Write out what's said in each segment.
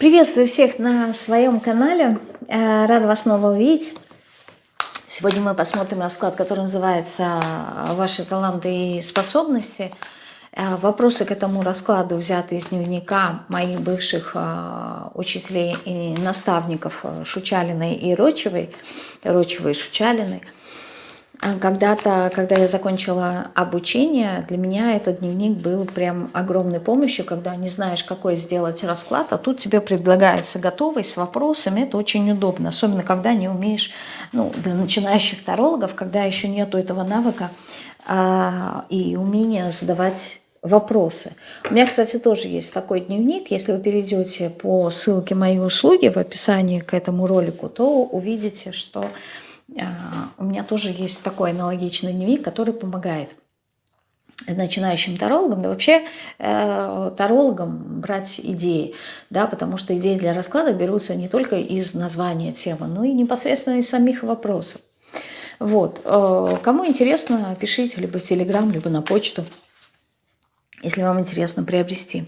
Приветствую всех на своем канале. Э, рада вас снова увидеть. Сегодня мы посмотрим расклад, который называется «Ваши таланты и способности». Э, вопросы к этому раскладу взяты из дневника моих бывших э, учителей и наставников Шучалиной и Рочевой, Рочевой и Шучалиной – когда-то, когда я закончила обучение, для меня этот дневник был прям огромной помощью, когда не знаешь, какой сделать расклад, а тут тебе предлагается готовый с вопросами, это очень удобно, особенно когда не умеешь, ну, для начинающих тарологов, когда еще нету этого навыка а, и умения задавать вопросы. У меня, кстати, тоже есть такой дневник. Если вы перейдете по ссылке моей услуги в описании к этому ролику, то увидите, что а, у меня тоже есть такой аналогичный дневник, который помогает начинающим тарологам, да вообще э, тарологам брать идеи, да, потому что идеи для расклада берутся не только из названия темы, но и непосредственно из самих вопросов. Вот. Э, кому интересно, пишите либо в Телеграм, либо на почту если вам интересно приобрести.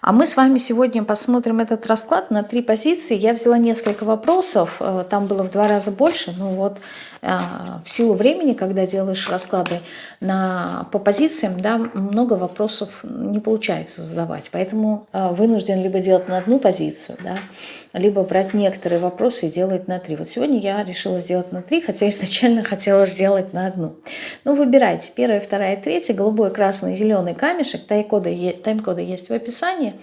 А мы с вами сегодня посмотрим этот расклад на три позиции. Я взяла несколько вопросов, э, там было в два раза больше, ну вот а, в силу времени, когда делаешь расклады на, по позициям, да, много вопросов не получается задавать. Поэтому а, вынужден либо делать на одну позицию, да, либо брать некоторые вопросы и делать на три. Вот сегодня я решила сделать на три, хотя изначально хотела сделать на одну. Ну, выбирайте. Первая, вторая, третья, голубой, красный, зеленый камешек. Тайм-коды тайм есть в описании.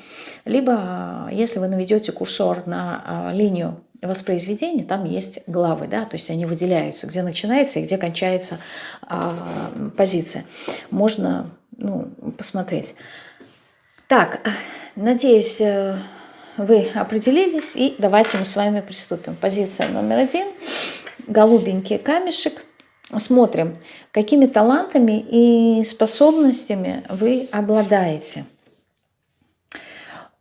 Либо, а, если вы наведете курсор на линию воспроизведения там есть главы, да, то есть они выделяются, где начинается и где кончается а, позиция. Можно ну, посмотреть. Так, надеюсь, э, вы определились, и давайте мы с вами приступим. Позиция номер один, голубенький камешек. Смотрим, какими талантами и способностями вы обладаете.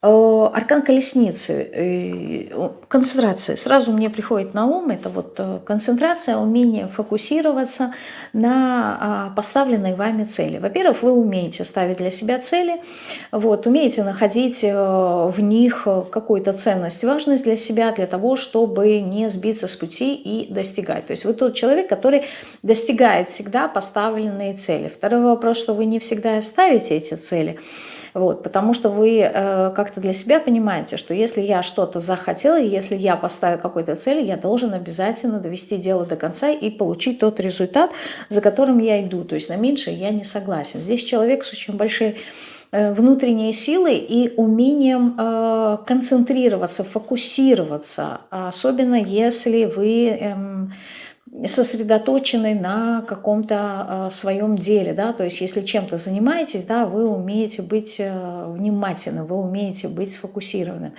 Э, аркан колесницы, э, концентрация. Сразу мне приходит на ум, это вот э, концентрация, умение фокусироваться на а, поставленной вами цели. Во-первых, вы умеете ставить для себя цели, вот, умеете находить в них какую-то ценность, важность для себя, для того, чтобы не сбиться с пути и достигать. То есть вы тот человек, который достигает всегда поставленные цели. Второй вопрос, что вы не всегда ставите эти цели, вот, потому что вы э, как-то для себя понимаете, что если я что-то захотела, если я поставил какой-то цель, я должен обязательно довести дело до конца и получить тот результат, за которым я иду. То есть на меньшее я не согласен. Здесь человек с очень большой э, внутренней силой и умением э, концентрироваться, фокусироваться, особенно если вы... Э, сосредоточены на каком-то э, своем деле, да, то есть если чем-то занимаетесь, да, вы умеете быть э, внимательным, вы умеете быть сфокусированным.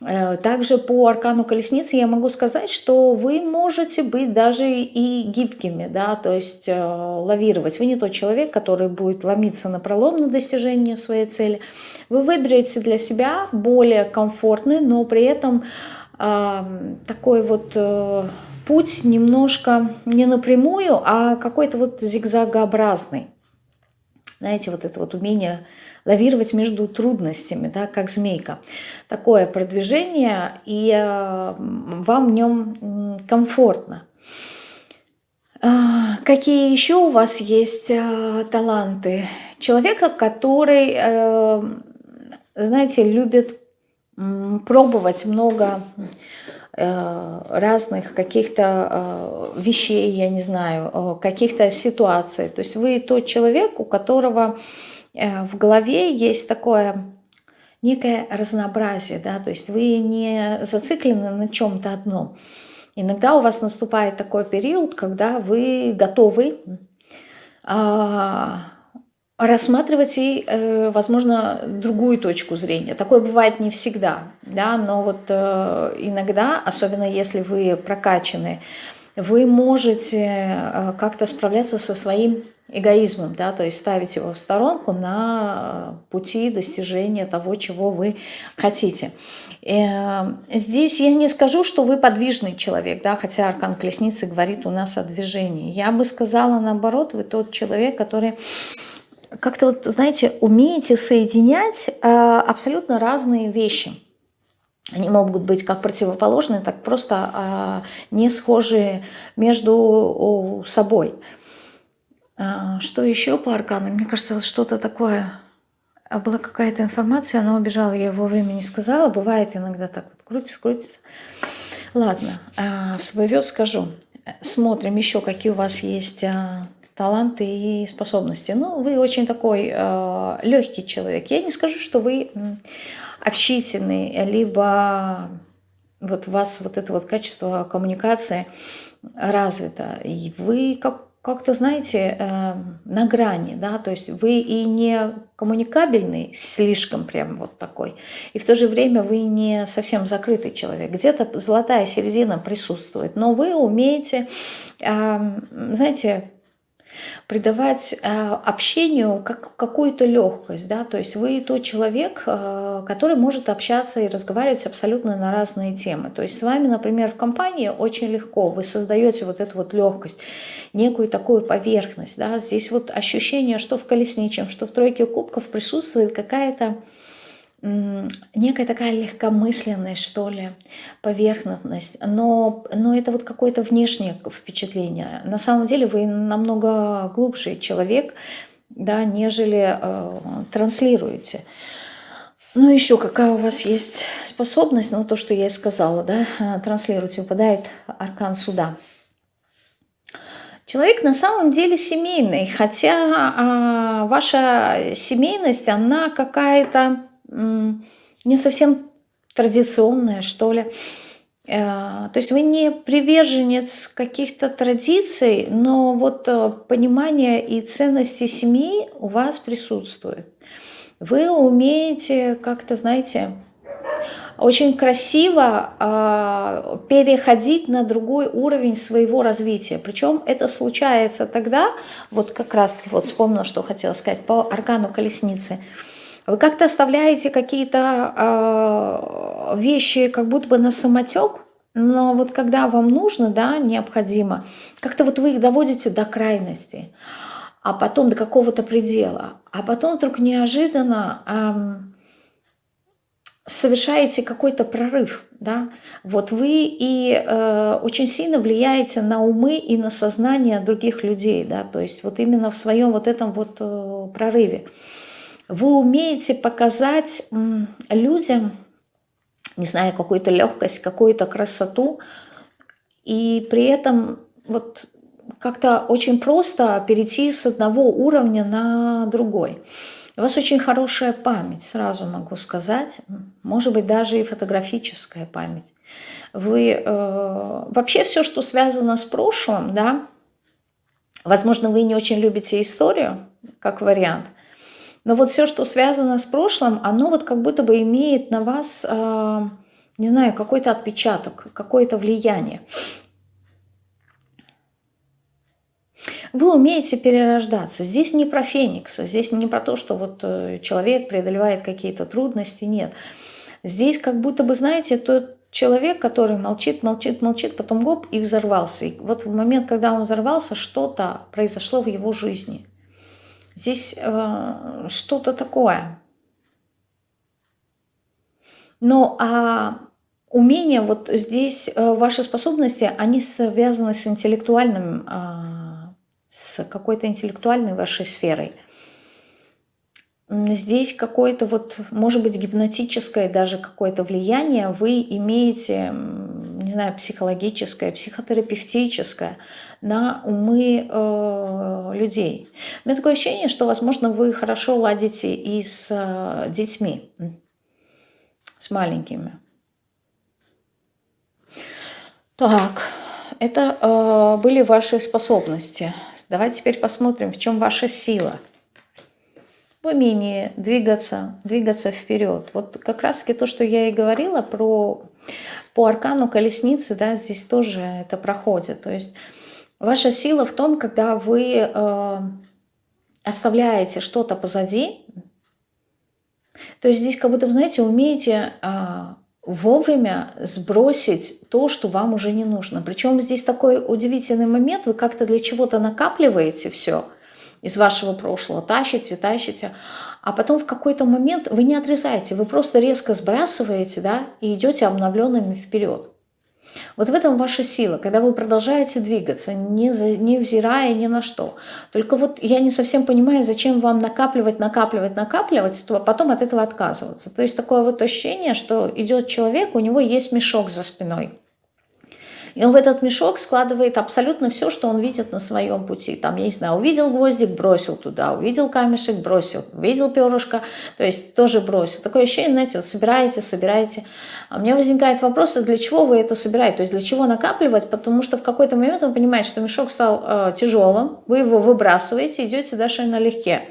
Э, также по аркану колесницы я могу сказать, что вы можете быть даже и гибкими, да, то есть лавировать. Вы не тот человек, который будет ломиться на пролом на достижение своей цели. Вы выберете для себя более комфортный, но при этом э, такой вот путь немножко не напрямую, а какой-то вот зигзагообразный. Знаете, вот это вот умение лавировать между трудностями, да, как змейка. Такое продвижение, и э, вам в нем комфортно. А, какие еще у вас есть э, таланты? Человека, который, э, знаете, любит пробовать много разных каких-то э, вещей, я не знаю, э, каких-то ситуаций. То есть вы тот человек, у которого в голове есть такое некое разнообразие, да, то есть вы не зациклены на чем-то одном. Иногда у вас наступает такой период, когда вы готовы а, рассматривать и, э, возможно, другую точку зрения. Такое бывает не всегда, да, но вот э, иногда, особенно если вы прокачаны, вы можете э, как-то справляться со своим эгоизмом, да, то есть ставить его в сторонку на пути достижения того, чего вы хотите. Здесь я не скажу, что вы подвижный человек, да, хотя Аркан Колесницы говорит у нас о движении. Я бы сказала наоборот, вы тот человек, который как-то вот, знаете, умеете соединять э, абсолютно разные вещи. Они могут быть как противоположные, так просто а, не схожие между собой. А, что еще по аркану? Мне кажется, вот что-то такое... А была какая-то информация, она убежала, я вовремя не сказала. Бывает иногда так вот крутится, крутится. Ладно, а, в свой вет скажу. Смотрим еще, какие у вас есть таланты и способности. Ну, вы очень такой э, легкий человек. Я не скажу, что вы общительный, либо вот у вас вот это вот качество коммуникации развито. И вы как как-то, знаете, э, на грани, да, то есть вы и не коммуникабельный, слишком прям вот такой, и в то же время вы не совсем закрытый человек. Где-то золотая середина присутствует, но вы умеете, э, знаете, придавать э, общению как, какую-то легкость, да, то есть вы тот человек, э, который может общаться и разговаривать абсолютно на разные темы. То есть с вами, например, в компании очень легко, вы создаете вот эту вот легкость, некую такую поверхность, да, здесь вот ощущение, что в колесничем, что в тройке кубков присутствует какая-то некая такая легкомысленность, что ли, поверхностность, но, но это вот какое-то внешнее впечатление. На самом деле вы намного глубже человек, да, нежели э, транслируете. Ну, еще какая у вас есть способность, ну, то, что я и сказала, да, э, транслируете, выпадает аркан суда. Человек на самом деле семейный, хотя а, ваша семейность, она какая-то не совсем традиционная, что ли. Э, то есть вы не приверженец каких-то традиций, но вот э, понимание и ценности семьи у вас присутствует. Вы умеете как-то, знаете, очень красиво э, переходить на другой уровень своего развития. Причем это случается тогда, вот как раз-таки, вот вспомнила, что хотела сказать, по аркану колесницы – вы как-то оставляете какие-то э, вещи как будто бы на самотек, но вот когда вам нужно, да, необходимо, как-то вот вы их доводите до крайности, а потом до какого-то предела, а потом вдруг неожиданно э, совершаете какой-то прорыв, да, вот вы и э, очень сильно влияете на умы и на сознание других людей, да, то есть вот именно в своем вот этом вот э, прорыве вы умеете показать людям, не знаю, какую-то легкость, какую-то красоту, и при этом вот как-то очень просто перейти с одного уровня на другой. У вас очень хорошая память, сразу могу сказать, может быть, даже и фотографическая память. Вы э, вообще все, что связано с прошлым, да, возможно, вы не очень любите историю, как вариант, но вот все, что связано с прошлым, оно вот как будто бы имеет на вас, а, не знаю, какой-то отпечаток, какое-то влияние. Вы умеете перерождаться. Здесь не про феникса, здесь не про то, что вот э, человек преодолевает какие-то трудности, нет. Здесь как будто бы, знаете, тот человек, который молчит, молчит, молчит, потом гоп и взорвался. И вот в момент, когда он взорвался, что-то произошло в его жизни – Здесь э, что-то такое. Но а умения, вот здесь э, ваши способности, они связаны с интеллектуальным, э, с какой-то интеллектуальной вашей сферой. Здесь какое-то вот, может быть, гипнотическое даже какое-то влияние вы имеете, не знаю, психологическое, психотерапевтическое на умы э, людей. У меня такое ощущение, что, возможно, вы хорошо ладите и с э, детьми, с маленькими. Так, это э, были ваши способности. Давайте теперь посмотрим, в чем ваша сила. В умении двигаться, двигаться вперед. Вот как раз-таки то, что я и говорила про по аркану колесницы, да, здесь тоже это проходит. То есть Ваша сила в том, когда вы э, оставляете что-то позади. То есть здесь как будто, знаете, умеете э, вовремя сбросить то, что вам уже не нужно. Причем здесь такой удивительный момент, вы как-то для чего-то накапливаете все из вашего прошлого, тащите, тащите, а потом в какой-то момент вы не отрезаете, вы просто резко сбрасываете, да, и идете обновленными вперед. Вот в этом ваша сила, когда вы продолжаете двигаться, не, за, не взирая ни на что. Только вот я не совсем понимаю, зачем вам накапливать, накапливать, накапливать, а потом от этого отказываться. То есть такое вот ощущение, что идет человек, у него есть мешок за спиной. И он в этот мешок складывает абсолютно все, что он видит на своем пути. Там, я не знаю, увидел гвоздик, бросил туда, увидел камешек, бросил, увидел перышко, то есть тоже бросил. Такое ощущение, знаете, вот собираете, собираете. А у меня возникает вопрос, а для чего вы это собираете? То есть для чего накапливать? Потому что в какой-то момент он понимает, что мешок стал э, тяжелым, вы его выбрасываете, идете дальше налегке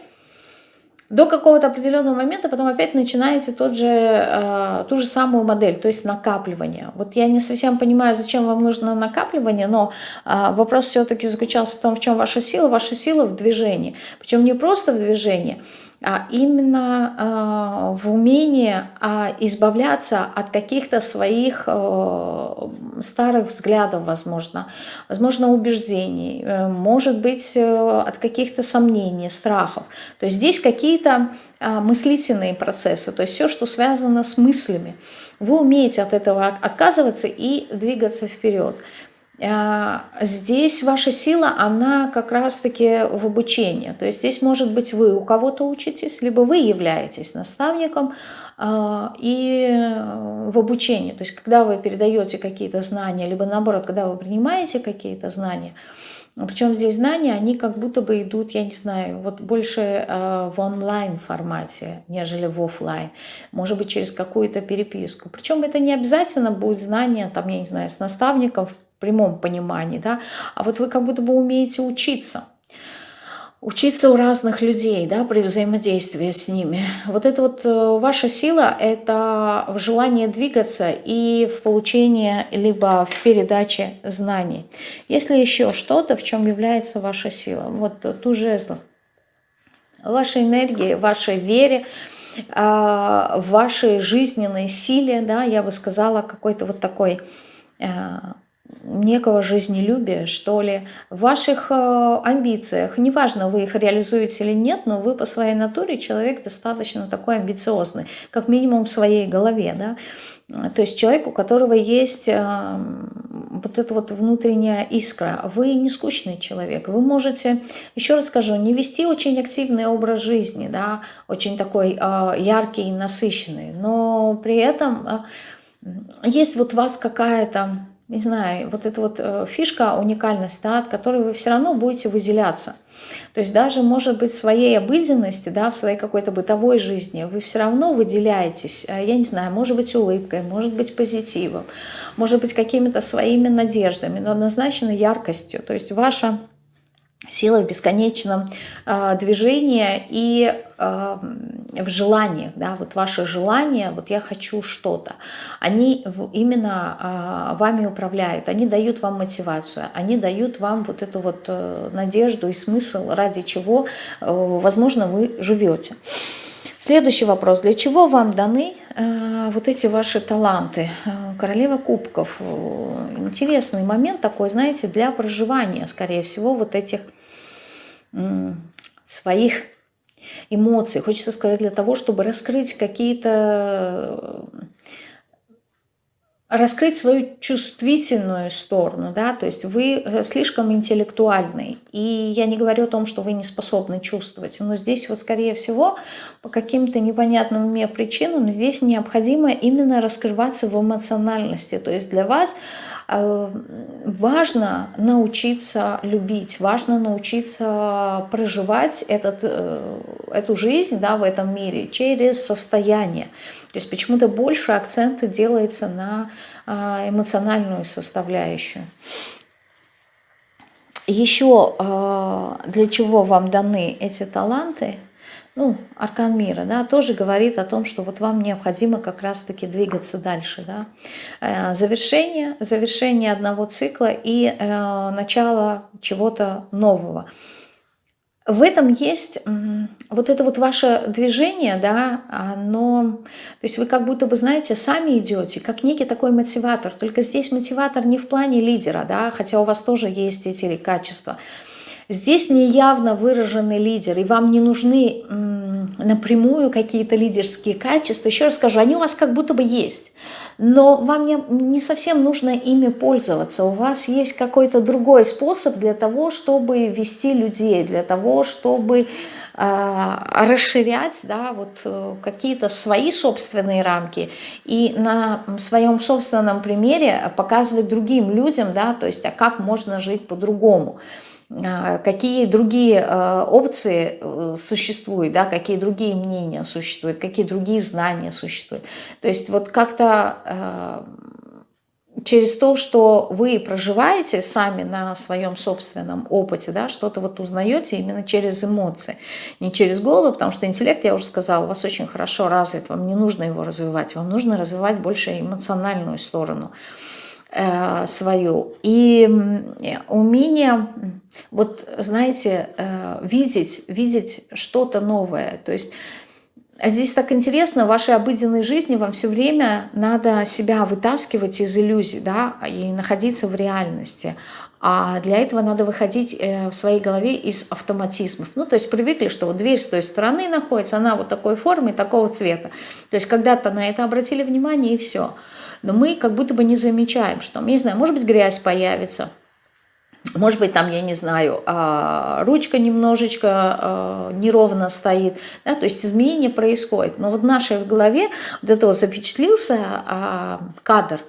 до какого-то определенного момента, потом опять начинаете тот же, э, ту же самую модель, то есть накапливание. Вот я не совсем понимаю, зачем вам нужно накапливание, но э, вопрос все-таки заключался в том, в чем ваша сила. Ваша сила в движении. Причем не просто в движении, именно э, в умении э, избавляться от каких-то своих э, старых взглядов, возможно, возможно, убеждений, э, может быть, э, от каких-то сомнений, страхов. То есть здесь какие-то э, мыслительные процессы, то есть все, что связано с мыслями. Вы умеете от этого отказываться и двигаться вперед. А, здесь ваша сила, она как раз-таки в обучении. То есть здесь, может быть, вы у кого-то учитесь, либо вы являетесь наставником а, и в обучении. То есть когда вы передаете какие-то знания, либо наоборот, когда вы принимаете какие-то знания, причем здесь знания, они как будто бы идут, я не знаю, вот больше э, в онлайн формате, нежели в офлайн. Может быть, через какую-то переписку. Причем это не обязательно будет знание, там, я не знаю, с наставником прямом понимании, да, а вот вы как будто бы умеете учиться. Учиться у разных людей, да, при взаимодействии с ними. Вот это вот э, ваша сила, это в желании двигаться и в получении, либо в передаче знаний. Если еще что-то, в чем является ваша сила, вот ту жезлов, вашей энергии, вашей вере, а, вашей жизненной силе, да, я бы сказала, какой-то вот такой э, некого жизнелюбия, что ли, в ваших э, амбициях. Неважно, вы их реализуете или нет, но вы по своей натуре человек достаточно такой амбициозный, как минимум в своей голове, да. То есть человек, у которого есть э, вот эта вот внутренняя искра. Вы не скучный человек. Вы можете, еще раз скажу, не вести очень активный образ жизни, да, очень такой э, яркий, насыщенный, но при этом есть вот у вас какая-то не знаю, вот эта вот э, фишка, уникальность, да, от которой вы все равно будете выделяться. То есть даже, может быть, в своей обыденности, да, в своей какой-то бытовой жизни вы все равно выделяетесь, э, я не знаю, может быть, улыбкой, может быть, позитивом, может быть, какими-то своими надеждами, но однозначно яркостью. То есть ваша сила в бесконечном э, движении и э, в желаниях, да, вот ваши желания, вот я хочу что-то, они именно э, вами управляют, они дают вам мотивацию, они дают вам вот эту вот э, надежду и смысл, ради чего, э, возможно, вы живете. Следующий вопрос. Для чего вам даны э, вот эти ваши таланты? Э, королева кубков. Интересный момент такой, знаете, для проживания, скорее всего, вот этих своих эмоций. Хочется сказать, для того, чтобы раскрыть какие-то раскрыть свою чувствительную сторону, да, то есть вы э, слишком интеллектуальный, и я не говорю о том, что вы не способны чувствовать, но здесь вот скорее всего по каким-то непонятным мне причинам здесь необходимо именно раскрываться в эмоциональности, то есть для вас Э, важно научиться любить, важно научиться проживать этот, э, эту жизнь да, в этом мире через состояние. То есть почему-то больше акцента делается на э, эмоциональную составляющую. Еще для чего вам даны эти таланты – ну, аркан мира, да, тоже говорит о том, что вот вам необходимо как раз-таки двигаться дальше, да. Э, завершение, завершение одного цикла и э, начало чего-то нового. В этом есть вот это вот ваше движение, да, оно, то есть вы как будто бы, знаете, сами идете, как некий такой мотиватор, только здесь мотиватор не в плане лидера, да, хотя у вас тоже есть эти качества, Здесь неявно выраженный лидер, и вам не нужны напрямую какие-то лидерские качества, еще раз скажу, они у вас как будто бы есть, но вам не, не совсем нужно ими пользоваться. У вас есть какой-то другой способ для того, чтобы вести людей, для того, чтобы э, расширять да, вот, э, какие-то свои собственные рамки и на своем собственном примере показывать другим людям, да, то есть, а как можно жить по-другому. А, какие другие а, опции э, существуют, да, какие другие мнения существуют, какие другие знания существуют. То есть вот как-то а, через то, что вы проживаете сами на своем собственном опыте, да, что-то вот узнаете именно через эмоции, не через голову, потому что интеллект, я уже сказала, у вас очень хорошо развит, вам не нужно его развивать, вам нужно развивать больше эмоциональную сторону. Э, свою. И умение, вот знаете, э, видеть, видеть что-то новое. То есть а здесь так интересно, в вашей обыденной жизни вам все время надо себя вытаскивать из иллюзий, да, и находиться в реальности. А для этого надо выходить э, в своей голове из автоматизмов. Ну, то есть привыкли, что вот дверь с той стороны находится, она вот такой формы, такого цвета. То есть когда-то на это обратили внимание и все но мы как будто бы не замечаем, что, я не знаю, может быть, грязь появится, может быть, там, я не знаю, а, ручка немножечко а, неровно стоит, да, то есть изменения происходят. Но вот в нашей голове вот этого запечатлился а, кадр,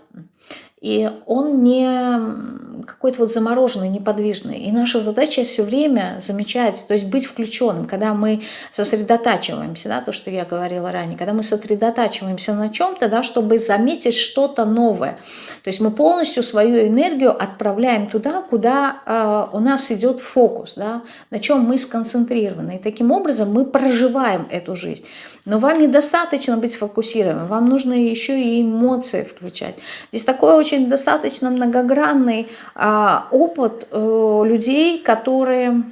и он не какой-то вот замороженный, неподвижный. И наша задача все время замечать, то есть быть включенным, когда мы сосредотачиваемся, да, то, что я говорила ранее, когда мы сосредотачиваемся на чем-то, да, чтобы заметить что-то новое. То есть мы полностью свою энергию отправляем туда, куда э, у нас идет фокус, да, на чем мы сконцентрированы. И таким образом мы проживаем эту жизнь. Но вам недостаточно быть сфокусированным, вам нужно еще и эмоции включать. Здесь такой очень достаточно многогранный а, опыт э, людей, которые,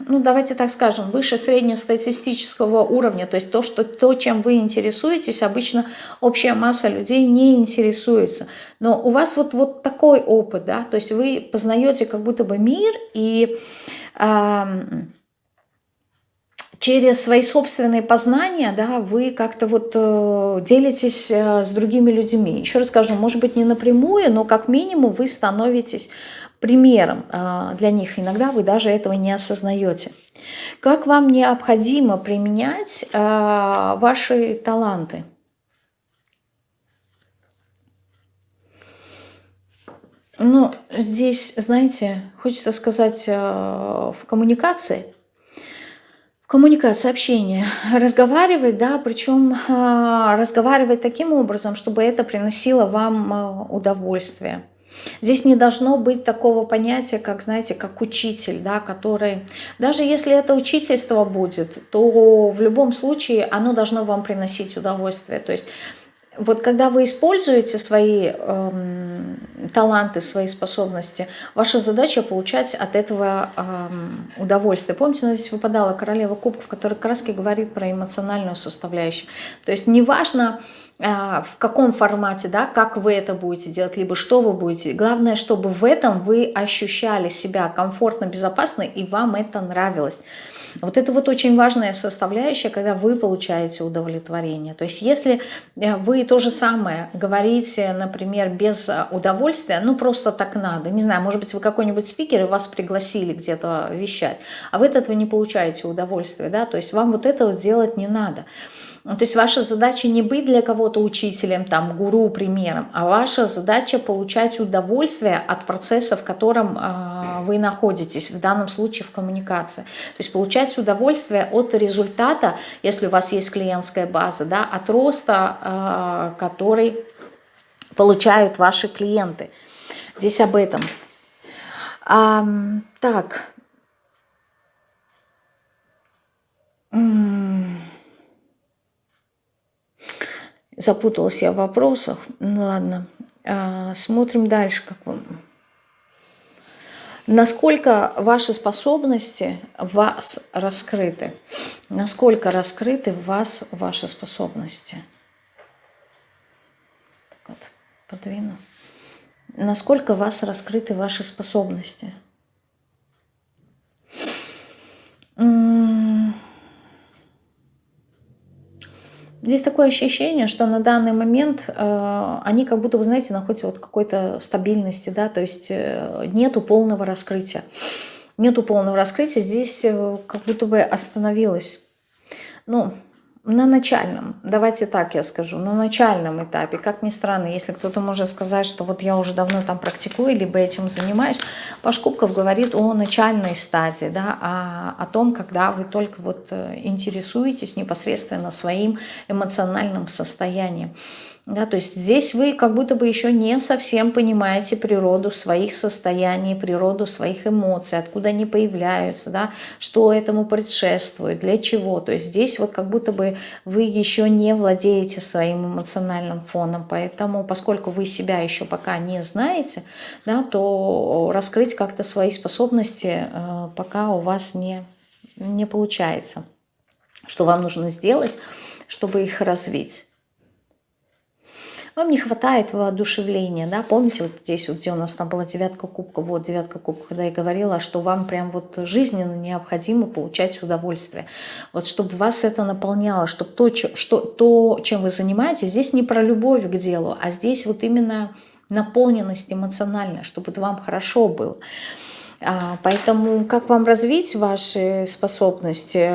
ну давайте так скажем, выше среднестатистического уровня, то есть то, что, то, чем вы интересуетесь, обычно общая масса людей не интересуется. Но у вас вот, вот такой опыт, да, то есть вы познаете как будто бы мир и... А, через свои собственные познания, да, вы как-то вот э, делитесь э, с другими людьми. Еще раз скажу, может быть, не напрямую, но как минимум вы становитесь примером э, для них. Иногда вы даже этого не осознаете. Как вам необходимо применять ваши таланты? Ну, здесь, знаете, хочется сказать, в коммуникации – коммуникация, общение, разговаривать, да, причем э, разговаривать таким образом, чтобы это приносило вам э, удовольствие. Здесь не должно быть такого понятия, как, знаете, как учитель, да, который, даже если это учительство будет, то в любом случае оно должно вам приносить удовольствие. То есть вот когда вы используете свои эм, таланты, свои способности, ваша задача получать от этого эм, удовольствие. Помните, у нас здесь выпадала королева кубков, которая как раз говорит про эмоциональную составляющую. То есть неважно, э, в каком формате, да, как вы это будете делать, либо что вы будете. Главное, чтобы в этом вы ощущали себя комфортно, безопасно, и вам это нравилось. Вот это вот очень важная составляющая, когда вы получаете удовлетворение. То есть если э, вы то же самое говорите, например, без э, удовольствия, ну просто так надо, не знаю, может быть вы какой-нибудь спикер и вас пригласили где-то вещать, а вы от этого не получаете удовольствия, да, то есть вам вот этого делать не надо. Ну, то есть ваша задача не быть для кого-то учителем, там, гуру, примером, а ваша задача получать удовольствие от процесса, в котором э, вы находитесь, в данном случае в коммуникации. То есть получать удовольствие от результата, если у вас есть клиентская база, да, от роста, э, который получают ваши клиенты. Здесь об этом. А, так. Запуталась я в вопросах. Ну ладно. А, смотрим дальше. Как вам. Насколько ваши способности вас раскрыты? Насколько раскрыты в вас ваши способности? Так вот, подвину. Насколько вас раскрыты ваши способности? Здесь такое ощущение, что на данный момент э, они как будто, вы знаете, находятся вот какой-то стабильности, да, то есть э, нету полного раскрытия. Нету полного раскрытия, здесь э, как будто бы остановилось. Ну, на начальном, давайте так я скажу, на начальном этапе, как ни странно, если кто-то может сказать, что вот я уже давно там практикую, либо этим занимаюсь, Паш Кубков говорит о начальной стадии, да, о, о том, когда вы только вот э, интересуетесь непосредственно своим эмоциональным состоянием. Да, то есть здесь вы как будто бы еще не совсем понимаете природу своих состояний, природу своих эмоций, откуда они появляются, да, что этому предшествует, для чего. То есть здесь вот как будто бы вы еще не владеете своим эмоциональным фоном. Поэтому, поскольку вы себя еще пока не знаете, да, то раскрыть как-то свои способности э, пока у вас не, не получается. Что вам нужно сделать, чтобы их развить? Вам не хватает воодушевления, да, помните, вот здесь вот, где у нас там была девятка кубка, вот девятка кубка, когда я говорила, что вам прям вот жизненно необходимо получать удовольствие, вот чтобы вас это наполняло, чтобы то, что, то, чем вы занимаетесь, здесь не про любовь к делу, а здесь вот именно наполненность эмоциональная, чтобы вам хорошо было. А, поэтому как вам развить ваши способности?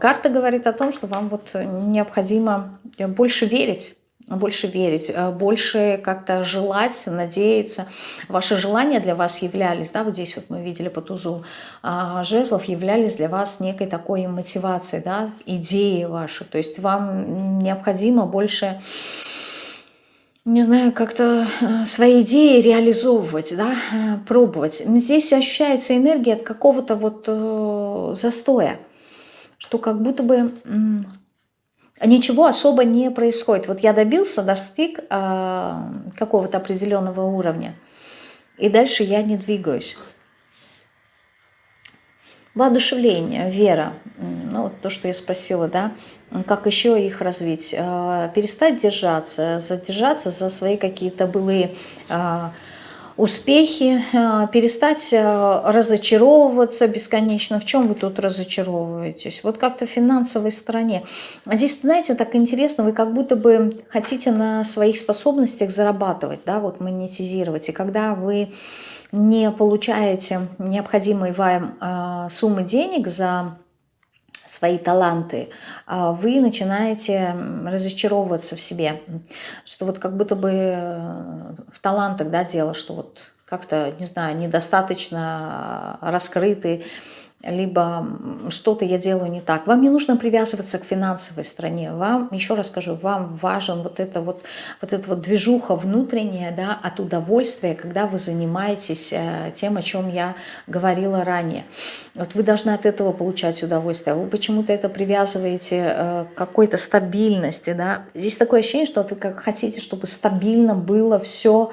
Карта говорит о том, что вам вот необходимо больше верить больше верить, э, больше как-то желать, надеяться. Ваши желания для вас являлись, да, вот здесь вот мы видели по тузу а, жезлов, являлись для вас некой такой мотивацией, да, идеи ваши. То есть вам необходимо больше не знаю, как-то э, свои идеи реализовывать, да, э, пробовать. Здесь ощущается энергия какого-то вот застоя, что как будто бы ничего особо не происходит. Вот я добился, достиг э, какого-то определенного уровня, и дальше я не двигаюсь. Воодушевление, вера, ну, то, что я спросила, да, как еще их развить, э, перестать держаться, задержаться за свои какие-то былые э, успехи, э, перестать э, разочаровываться бесконечно. В чем вы тут разочаровываетесь? Вот как-то в финансовой стороне. А здесь, знаете, так интересно, вы как будто бы хотите на своих способностях зарабатывать, да, вот монетизировать. И когда вы не получаете необходимые вам э, суммы денег за свои таланты, а вы начинаете разочаровываться в себе. Что вот как будто бы э, в талантах да, дело, что вот как-то, не знаю, недостаточно раскрыты, либо что-то я делаю не так. Вам не нужно привязываться к финансовой стороне. Вам, еще раз скажу, вам важен вот это вот, вот эта вот движуха внутренняя, да, от удовольствия, когда вы занимаетесь э, тем, о чем я говорила ранее. Вот вы должны от этого получать удовольствие. Вы почему-то это привязываете э, к какой-то стабильности, да. Здесь такое ощущение, что вы как хотите, чтобы стабильно было все,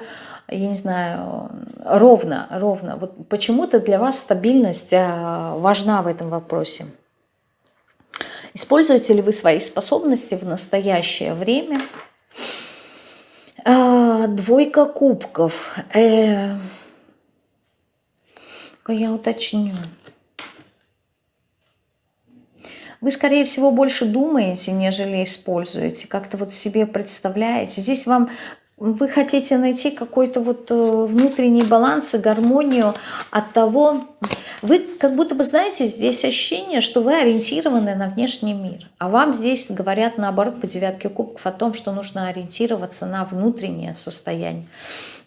я не знаю, ровно, ровно. Вот почему-то для вас стабильность а, важна в этом вопросе. Используете ли вы свои способности в настоящее время? А, двойка кубков. Э, я уточню. Вы, скорее всего, больше думаете, нежели используете. Как-то вот себе представляете. Здесь вам вы хотите найти какой-то вот э, внутренний баланс и гармонию от того, вы как будто бы знаете, здесь ощущение, что вы ориентированы на внешний мир, а вам здесь говорят наоборот по девятке кубков о том, что нужно ориентироваться на внутреннее состояние.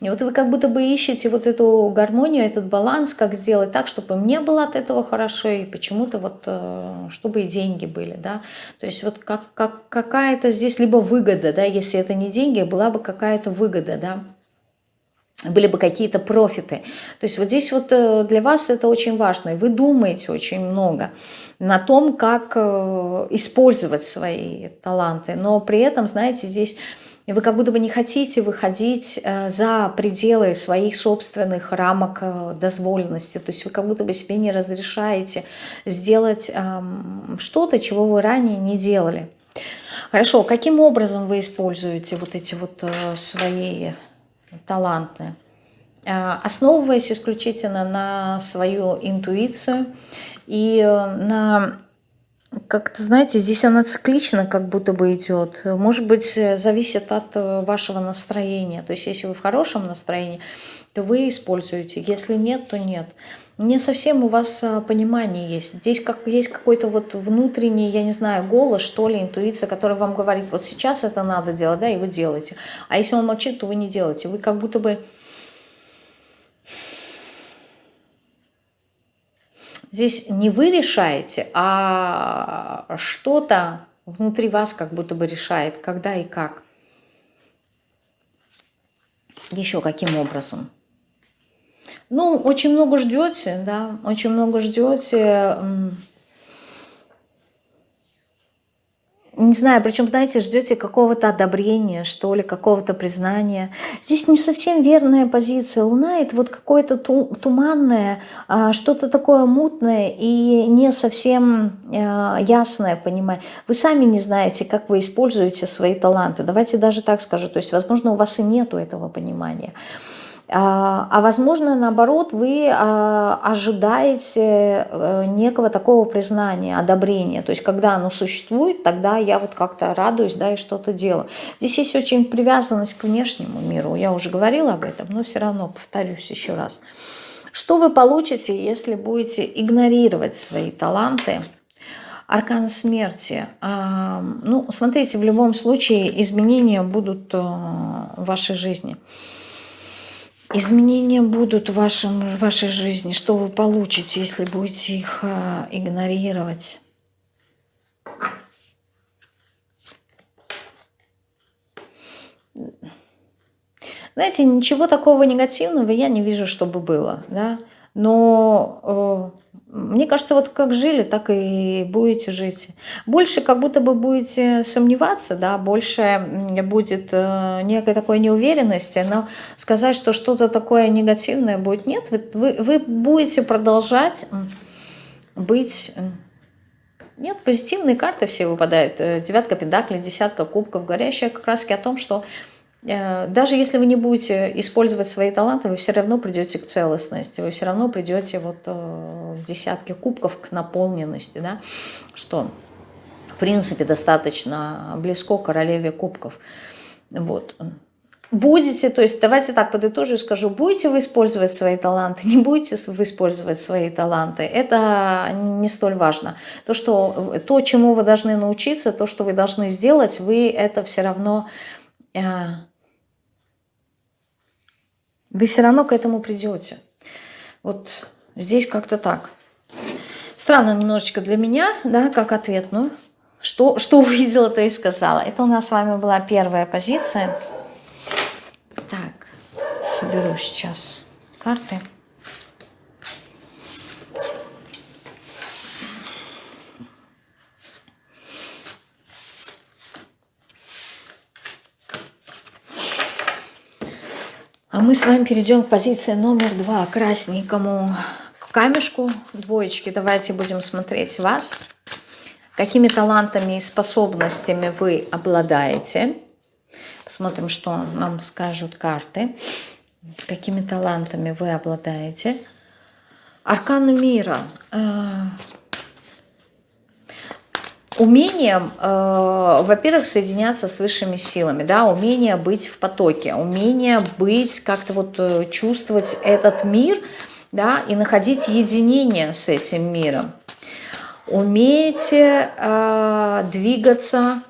И вот вы как будто бы ищете вот эту гармонию, этот баланс, как сделать так, чтобы мне было от этого хорошо, и почему-то вот, э, чтобы и деньги были, да. То есть вот как, как, какая-то здесь либо выгода, да, если это не деньги, была бы какая-то выгода, да были бы какие-то профиты. То есть вот здесь вот э, для вас это очень важно. И вы думаете очень много на том, как э, использовать свои таланты. Но при этом, знаете, здесь вы как будто бы не хотите выходить э, за пределы своих собственных рамок дозволенности. То есть вы как будто бы себе не разрешаете сделать эм, что-то, чего вы ранее не делали. Хорошо, каким образом вы используете вот эти вот свои таланты? Основываясь исключительно на свою интуицию и на как-то, знаете, здесь она циклично как будто бы идет. Может быть, зависит от вашего настроения. То есть, если вы в хорошем настроении, то вы используете. Если нет, то нет. Не совсем у вас понимание есть. Здесь как есть какой-то вот внутренний, я не знаю, голос, что ли, интуиция, который вам говорит, вот сейчас это надо делать, да, и вы делаете. А если он молчит, то вы не делаете. Вы как будто бы Здесь не вы решаете, а что-то внутри вас как будто бы решает, когда и как. Еще каким образом. Ну, очень много ждете, да, очень много ждете не знаю, причем, знаете, ждете какого-то одобрения, что ли, какого-то признания. Здесь не совсем верная позиция. Луна – это вот какое-то туманное, а, что-то такое мутное и не совсем а, ясное, понимаете. Вы сами не знаете, как вы используете свои таланты. Давайте даже так скажу. То есть, возможно, у вас и нету этого понимания. А, а возможно, наоборот, вы а, ожидаете э, некого такого признания, одобрения. То есть, когда оно существует, тогда я вот как-то радуюсь, да, и что-то делаю. Здесь есть очень привязанность к внешнему миру. Я уже говорила об этом, но все равно повторюсь еще раз. Что вы получите, если будете игнорировать свои таланты? Аркан смерти. А, ну, смотрите, в любом случае изменения будут э, в вашей жизни. Изменения будут в, вашем, в вашей жизни. Что вы получите, если будете их э, игнорировать? Знаете, ничего такого негативного я не вижу, чтобы было. Да? Но э, мне кажется, вот как жили, так и будете жить. Больше как будто бы будете сомневаться, да, больше будет э, некой такой неуверенности, но сказать, что что-то такое негативное будет, нет, вы, вы, будете продолжать быть... Нет, позитивные карты все выпадают. Э, девятка пентаклей, десятка кубков, говорящая как раз о том, что даже если вы не будете использовать свои таланты, вы все равно придете к целостности, вы все равно придете вот э, в десятки кубков к наполненности, да, что в принципе достаточно близко к королеве кубков. Вот. Будете, то есть давайте так подытожу и скажу, будете вы использовать свои таланты, не будете вы использовать свои таланты, это не столь важно. То, что, то чему вы должны научиться, то, что вы должны сделать, вы это все равно э, вы все равно к этому придете. Вот здесь как-то так. Странно немножечко для меня, да, как ответ. Ну, что, что увидела, то и сказала. Это у нас с вами была первая позиция. Так, соберу сейчас карты. А мы с вами перейдем к позиции номер два, красненькому камешку, двоечки. Давайте будем смотреть вас. Какими талантами и способностями вы обладаете. Посмотрим, что нам скажут карты. Какими талантами вы обладаете. Арканы мира. Умением, э, во-первых, соединяться с высшими силами, да, умение быть в потоке, умение быть, как-то вот э, чувствовать этот мир, да, и находить единение с этим миром. Умеете э, двигаться.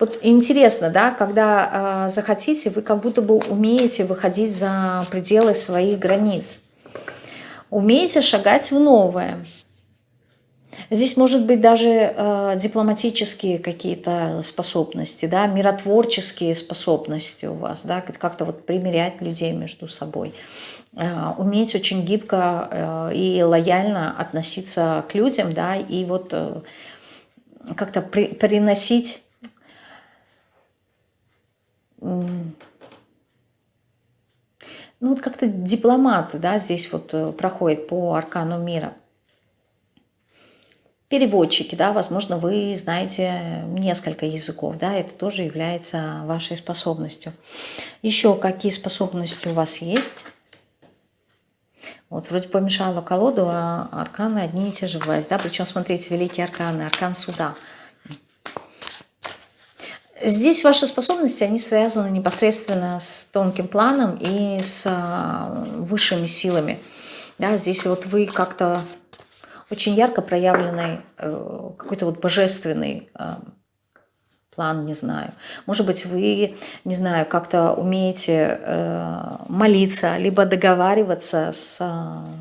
Вот интересно, да, когда э, захотите, вы как будто бы умеете выходить за пределы своих границ. Умеете шагать в новое. Здесь может быть даже э, дипломатические какие-то способности, да, миротворческие способности у вас, да, как-то вот примирять людей между собой. Э, уметь очень гибко э, и лояльно относиться к людям, да, и вот э, как-то при, приносить... Ну, вот как-то дипломат, да, здесь вот э, проходит по аркану мира переводчики, да, возможно, вы знаете несколько языков, да, это тоже является вашей способностью. Еще какие способности у вас есть? Вот вроде помешала колоду, а арканы одни и те же власть, да, причем, смотрите, великие арканы, аркан суда. Здесь ваши способности, они связаны непосредственно с тонким планом и с а, высшими силами. Да, здесь вот вы как-то очень ярко проявленный э, какой-то вот божественный э, план, не знаю. Может быть, вы, не знаю, как-то умеете э, молиться, либо договариваться с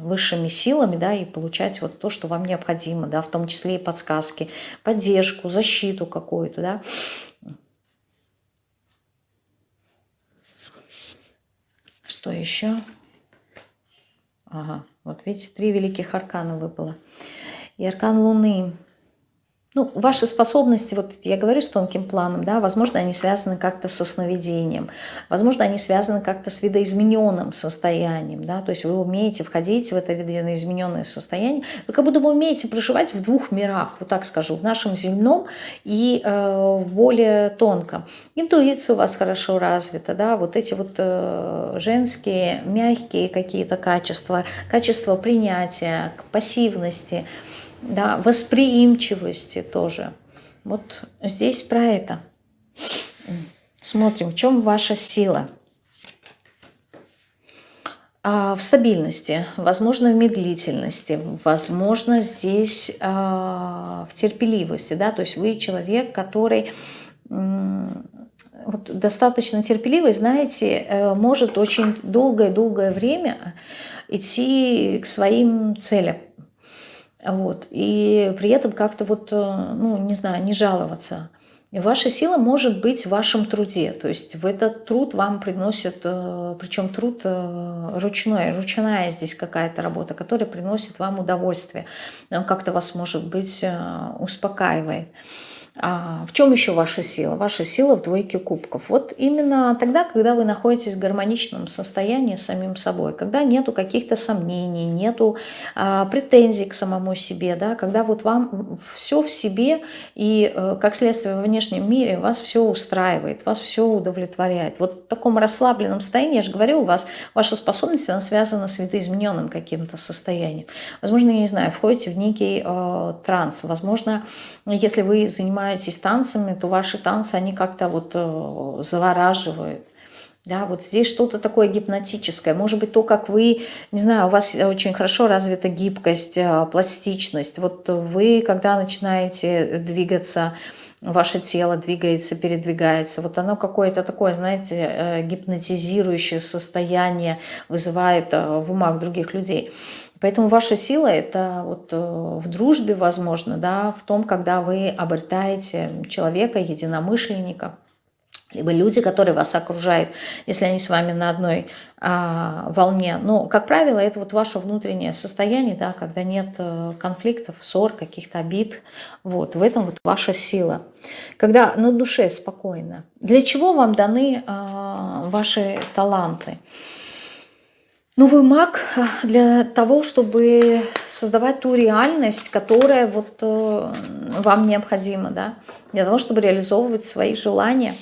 высшими силами, да, и получать вот то, что вам необходимо, да, в том числе и подсказки, поддержку, защиту какую-то, да. Что еще? Ага, вот видите, три великих аркана выпало. И аркан Луны – ну, ваши способности, вот я говорю с тонким планом, да, возможно, они связаны как-то со сновидением, возможно, они связаны как-то с видоизмененным состоянием, да, то есть вы умеете входить в это видоизмененное состояние, вы как будто бы умеете проживать в двух мирах, вот так скажу, в нашем земном и э, в более тонком. Интуиция у вас хорошо развита, да, вот эти вот э, женские, мягкие какие-то качества, качество принятия, пассивности – да, восприимчивости тоже. Вот здесь про это. Смотрим, в чем ваша сила. А, в стабильности, возможно, в медлительности, возможно, здесь а, в терпеливости. Да? То есть вы человек, который вот, достаточно терпеливый, знаете, э, может очень долгое-долгое время идти к своим целям. Вот. И при этом как-то вот, э, ну, не знаю, не жаловаться. Ваша сила может быть в вашем труде. То есть в этот труд вам приносит, э, причем труд э, ручной, ручная здесь какая-то работа, которая приносит вам удовольствие. Как-то вас, может быть, успокаивает. А в чем еще ваша сила? Ваша сила в двойке кубков. Вот именно тогда, когда вы находитесь в гармоничном состоянии с самим собой, когда нету каких-то сомнений, нету а, претензий к самому себе, да, когда вот вам все в себе и, э, как следствие, во внешнем мире вас все устраивает, вас все удовлетворяет. Вот в таком расслабленном состоянии, я же говорю, у вас ваша способность, она связана с видоизмененным каким-то состоянием. Возможно, я не знаю, входите в некий э, транс, возможно, если вы занимаетесь занимаетесь танцами, то ваши танцы, они как-то вот э, завораживают. Да, вот здесь что-то такое гипнотическое. Может быть, то, как вы, не знаю, у вас очень хорошо развита гибкость, э, пластичность. Вот вы, когда начинаете двигаться, ваше тело двигается, передвигается. Вот оно какое-то такое, знаете, э, гипнотизирующее состояние вызывает в умах других людей. Поэтому ваша сила – это вот э, в дружбе, возможно, да, в том, когда вы обретаете человека, единомышленника, либо люди, которые вас окружают, если они с вами на одной а, волне. Но, как правило, это вот ваше внутреннее состояние, да, когда нет э, конфликтов, ссор, каких-то обид. Вот, в этом вот ваша сила. Когда на душе спокойно. Для чего вам даны а, ваши таланты? Ну, вы маг э, для того, чтобы создавать ту реальность, которая вот э, вам необходима, да, для того, чтобы реализовывать свои желания.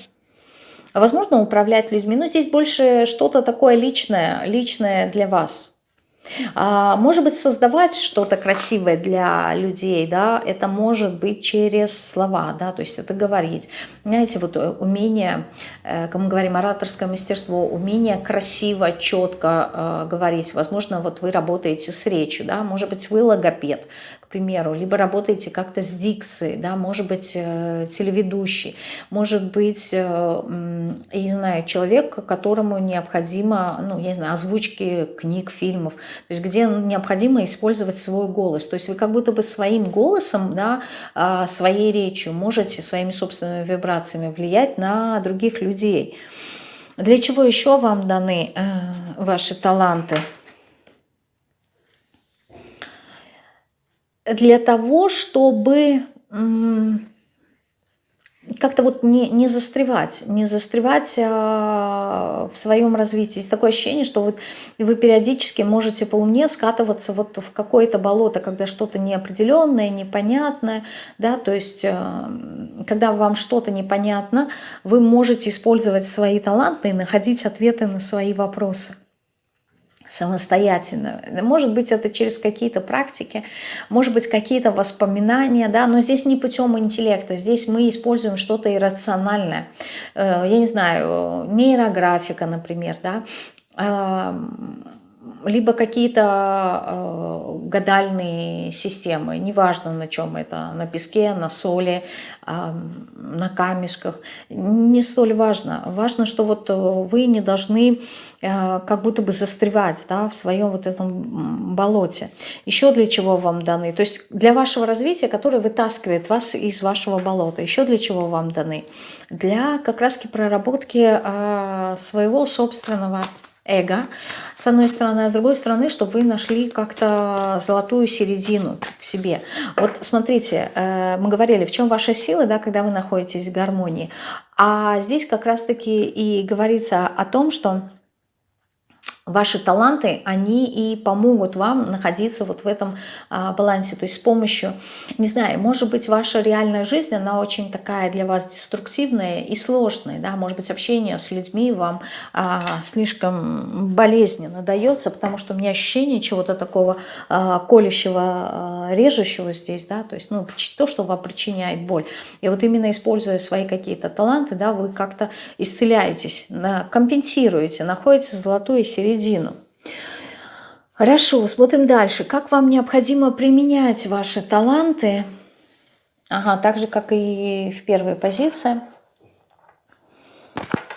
Возможно, управлять людьми, но здесь больше что-то такое личное, личное для вас. А, может быть, создавать что-то красивое для людей, да, это может быть через слова, да, то есть это говорить. Знаете, вот э, умение, э, как мы говорим, ораторское мастерство, умение красиво, четко э, говорить. Возможно, вот вы работаете с речью, да, может быть, вы логопед, примеру, либо работаете как-то с дикцией, да, может быть, э, телеведущий, может быть, э, я не знаю, человек, которому необходимо, ну, я не знаю, озвучки книг, фильмов, то есть где необходимо использовать свой голос. То есть вы как будто бы своим голосом, да, а, своей речью можете своими собственными вибрациями влиять на других людей. Для чего еще вам даны э, ваши таланты? Для того, чтобы как-то вот не, не застревать, не застревать а, в своем развитии. Есть такое ощущение, что вот вы периодически можете по луне скатываться вот в какое-то болото, когда что-то неопределенное, непонятное, да, то есть а, когда вам что-то непонятно, вы можете использовать свои таланты и находить ответы на свои вопросы. Самостоятельно. Может быть, это через какие-то практики, может быть, какие-то воспоминания, да, но здесь не путем интеллекта, здесь мы используем что-то иррациональное. Э, я не знаю, нейрографика, например, да, либо какие-то э, гадальные системы, неважно на чем это, на песке, на соли, э, на камешках, не столь важно. Важно, что вот вы не должны э, как будто бы застревать да, в своем вот этом болоте. Еще для чего вам даны? То есть для вашего развития, которое вытаскивает вас из вашего болота. Еще для чего вам даны? Для как раз проработки э, своего собственного эго, с одной стороны, а с другой стороны, чтобы вы нашли как-то золотую середину в себе. Вот смотрите, э, мы говорили, в чем ваша сила, да, когда вы находитесь в гармонии. А здесь как раз-таки и говорится о том, что ваши таланты, они и помогут вам находиться вот в этом а, балансе. То есть с помощью, не знаю, может быть, ваша реальная жизнь, она очень такая для вас деструктивная и сложная, да, может быть, общение с людьми вам а, слишком болезненно дается, потому что у меня ощущение чего-то такого а, колющего, а, режущего здесь, да, то есть, ну, то, что вам причиняет боль. И вот именно используя свои какие-то таланты, да, вы как-то исцеляетесь, компенсируете, находите золотую середину середину. Хорошо, смотрим дальше. Как вам необходимо применять ваши таланты? Ага, так же, как и в первой позиции.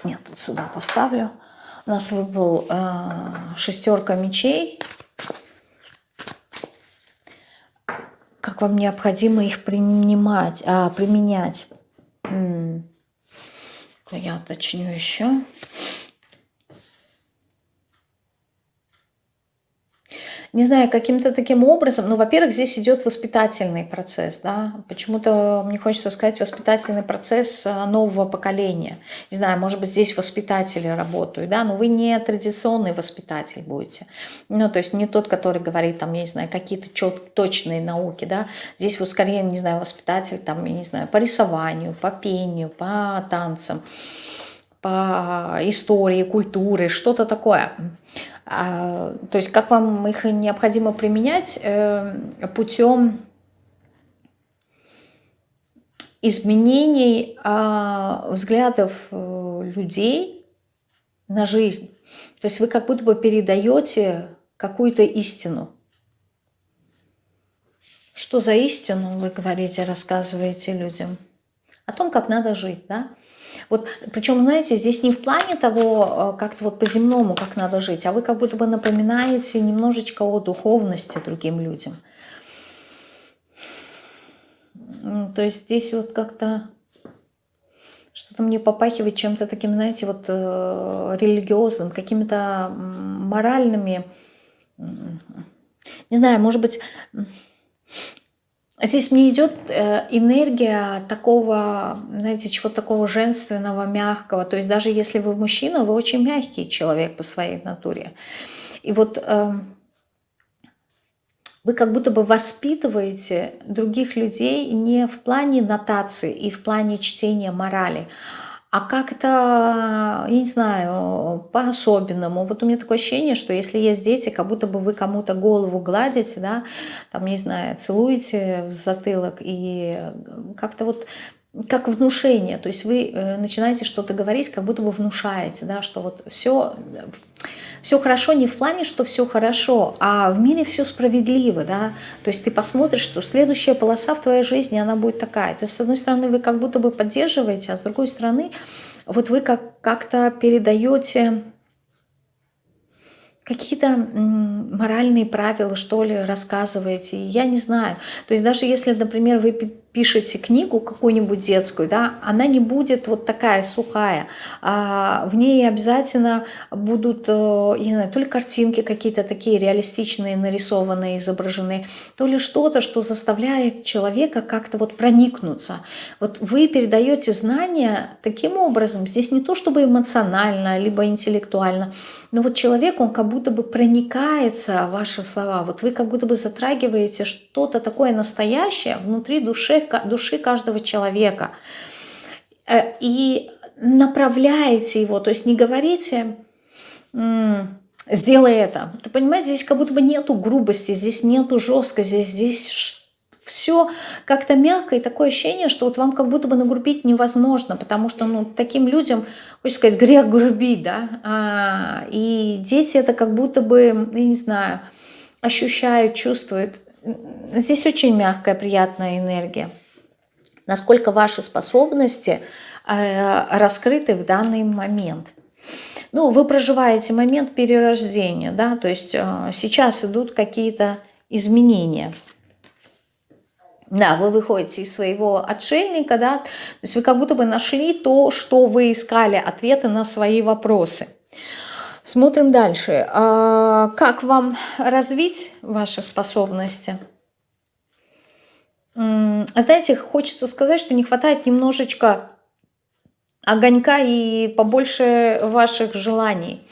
Нет, тут сюда поставлю. У нас выпал э, шестерка мечей. Как вам необходимо их принимать, а, применять? М -м. Я уточню еще. Не знаю, каким-то таким образом, ну, во-первых, здесь идет воспитательный процесс, да, почему-то мне хочется сказать воспитательный процесс а, нового поколения. Не знаю, может быть, здесь воспитатели работают, да, но вы не традиционный воспитатель будете. Ну, то есть не тот, который говорит, там, я не знаю, какие-то точные науки, да, здесь вы скорее, не знаю, воспитатель, там, я не знаю, по рисованию, по пению, по танцам, по истории, культуре, что-то такое. А, то есть как вам их необходимо применять э, путем изменений а, взглядов э, людей на жизнь. То есть вы как будто бы передаете какую-то истину. Что за истину вы говорите, рассказываете людям? О том, как надо жить, да? Вот, причем, знаете, здесь не в плане того, э, как-то вот по-земному, как надо жить, а вы как будто бы напоминаете немножечко о духовности другим людям. То есть здесь вот как-то что-то мне попахивает чем-то таким, знаете, вот э, религиозным, какими-то моральными, не знаю, может быть, Здесь мне идет э, энергия такого, знаете, чего-то такого женственного, мягкого. То есть даже если вы мужчина, вы очень мягкий человек по своей натуре. И вот эм, вы как будто бы воспитываете других людей не в плане нотации и в плане чтения морали, а как-то, я не знаю, по-особенному. Вот у меня такое ощущение, что если есть дети, как будто бы вы кому-то голову гладите, да, там, не знаю, целуете в затылок и как-то вот как внушение, то есть вы э, начинаете что-то говорить, как будто бы внушаете, да, что вот все, все хорошо не в плане, что все хорошо, а в мире все справедливо, да, то есть ты посмотришь, что следующая полоса в твоей жизни, она будет такая, то есть с одной стороны вы как будто бы поддерживаете, а с другой стороны вот вы как- как-то передаете какие-то моральные правила, что ли, рассказываете, я не знаю. То есть даже если, например, вы пишете книгу какую-нибудь детскую, да, она не будет вот такая сухая. А в ней обязательно будут, э, я не знаю, то ли картинки какие-то такие реалистичные, нарисованные, изображены, то ли что-то, что заставляет человека как-то вот проникнуться. Вот вы передаете знания таким образом, здесь не то чтобы эмоционально, либо интеллектуально, но вот человек, он как будто бы проникается в ваши слова, вот вы как будто бы затрагиваете что-то такое настоящее внутри души души каждого человека. И направляете его, то есть не говорите, сделай это. Ты понимаешь, здесь как будто бы нету грубости, здесь нету жесткости, здесь все как-то мягко, и такое ощущение, что вот вам как будто бы нагрубить невозможно, потому что, ну, таким людям, хочется сказать, грех грубить, да, а, и дети это как будто бы, я не знаю, ощущают, чувствуют. Здесь очень мягкая, приятная энергия. Насколько ваши способности э, раскрыты в данный момент. Ну, вы проживаете момент перерождения, да, то есть э, сейчас идут какие-то изменения – да, вы выходите из своего отшельника, да, то есть вы как будто бы нашли то, что вы искали, ответы на свои вопросы. Смотрим дальше. А, как вам развить ваши способности? Знаете, хочется сказать, что не хватает немножечко огонька и побольше ваших желаний.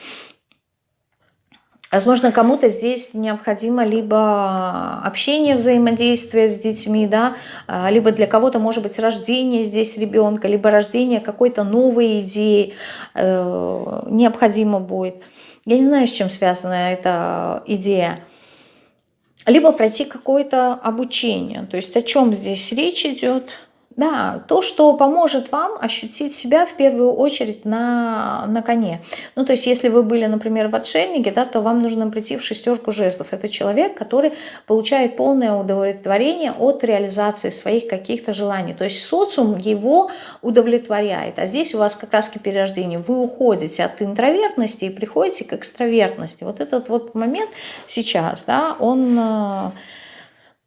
Возможно, кому-то здесь необходимо либо общение, взаимодействие с детьми, да, а, либо для кого-то, может быть, рождение здесь ребенка, либо рождение какой-то новой идеи э, необходимо будет. Я не знаю, с чем связана эта идея. Либо пройти какое-то обучение. То есть о чем здесь речь идет – да, то, что поможет вам ощутить себя в первую очередь на, на коне. Ну, то есть, если вы были, например, в отшельнике, да, то вам нужно прийти в шестерку жезлов. Это человек, который получает полное удовлетворение от реализации своих каких-то желаний. То есть, социум его удовлетворяет. А здесь у вас как раз перерождение. Вы уходите от интровертности и приходите к экстравертности. Вот этот вот момент сейчас, да, он э,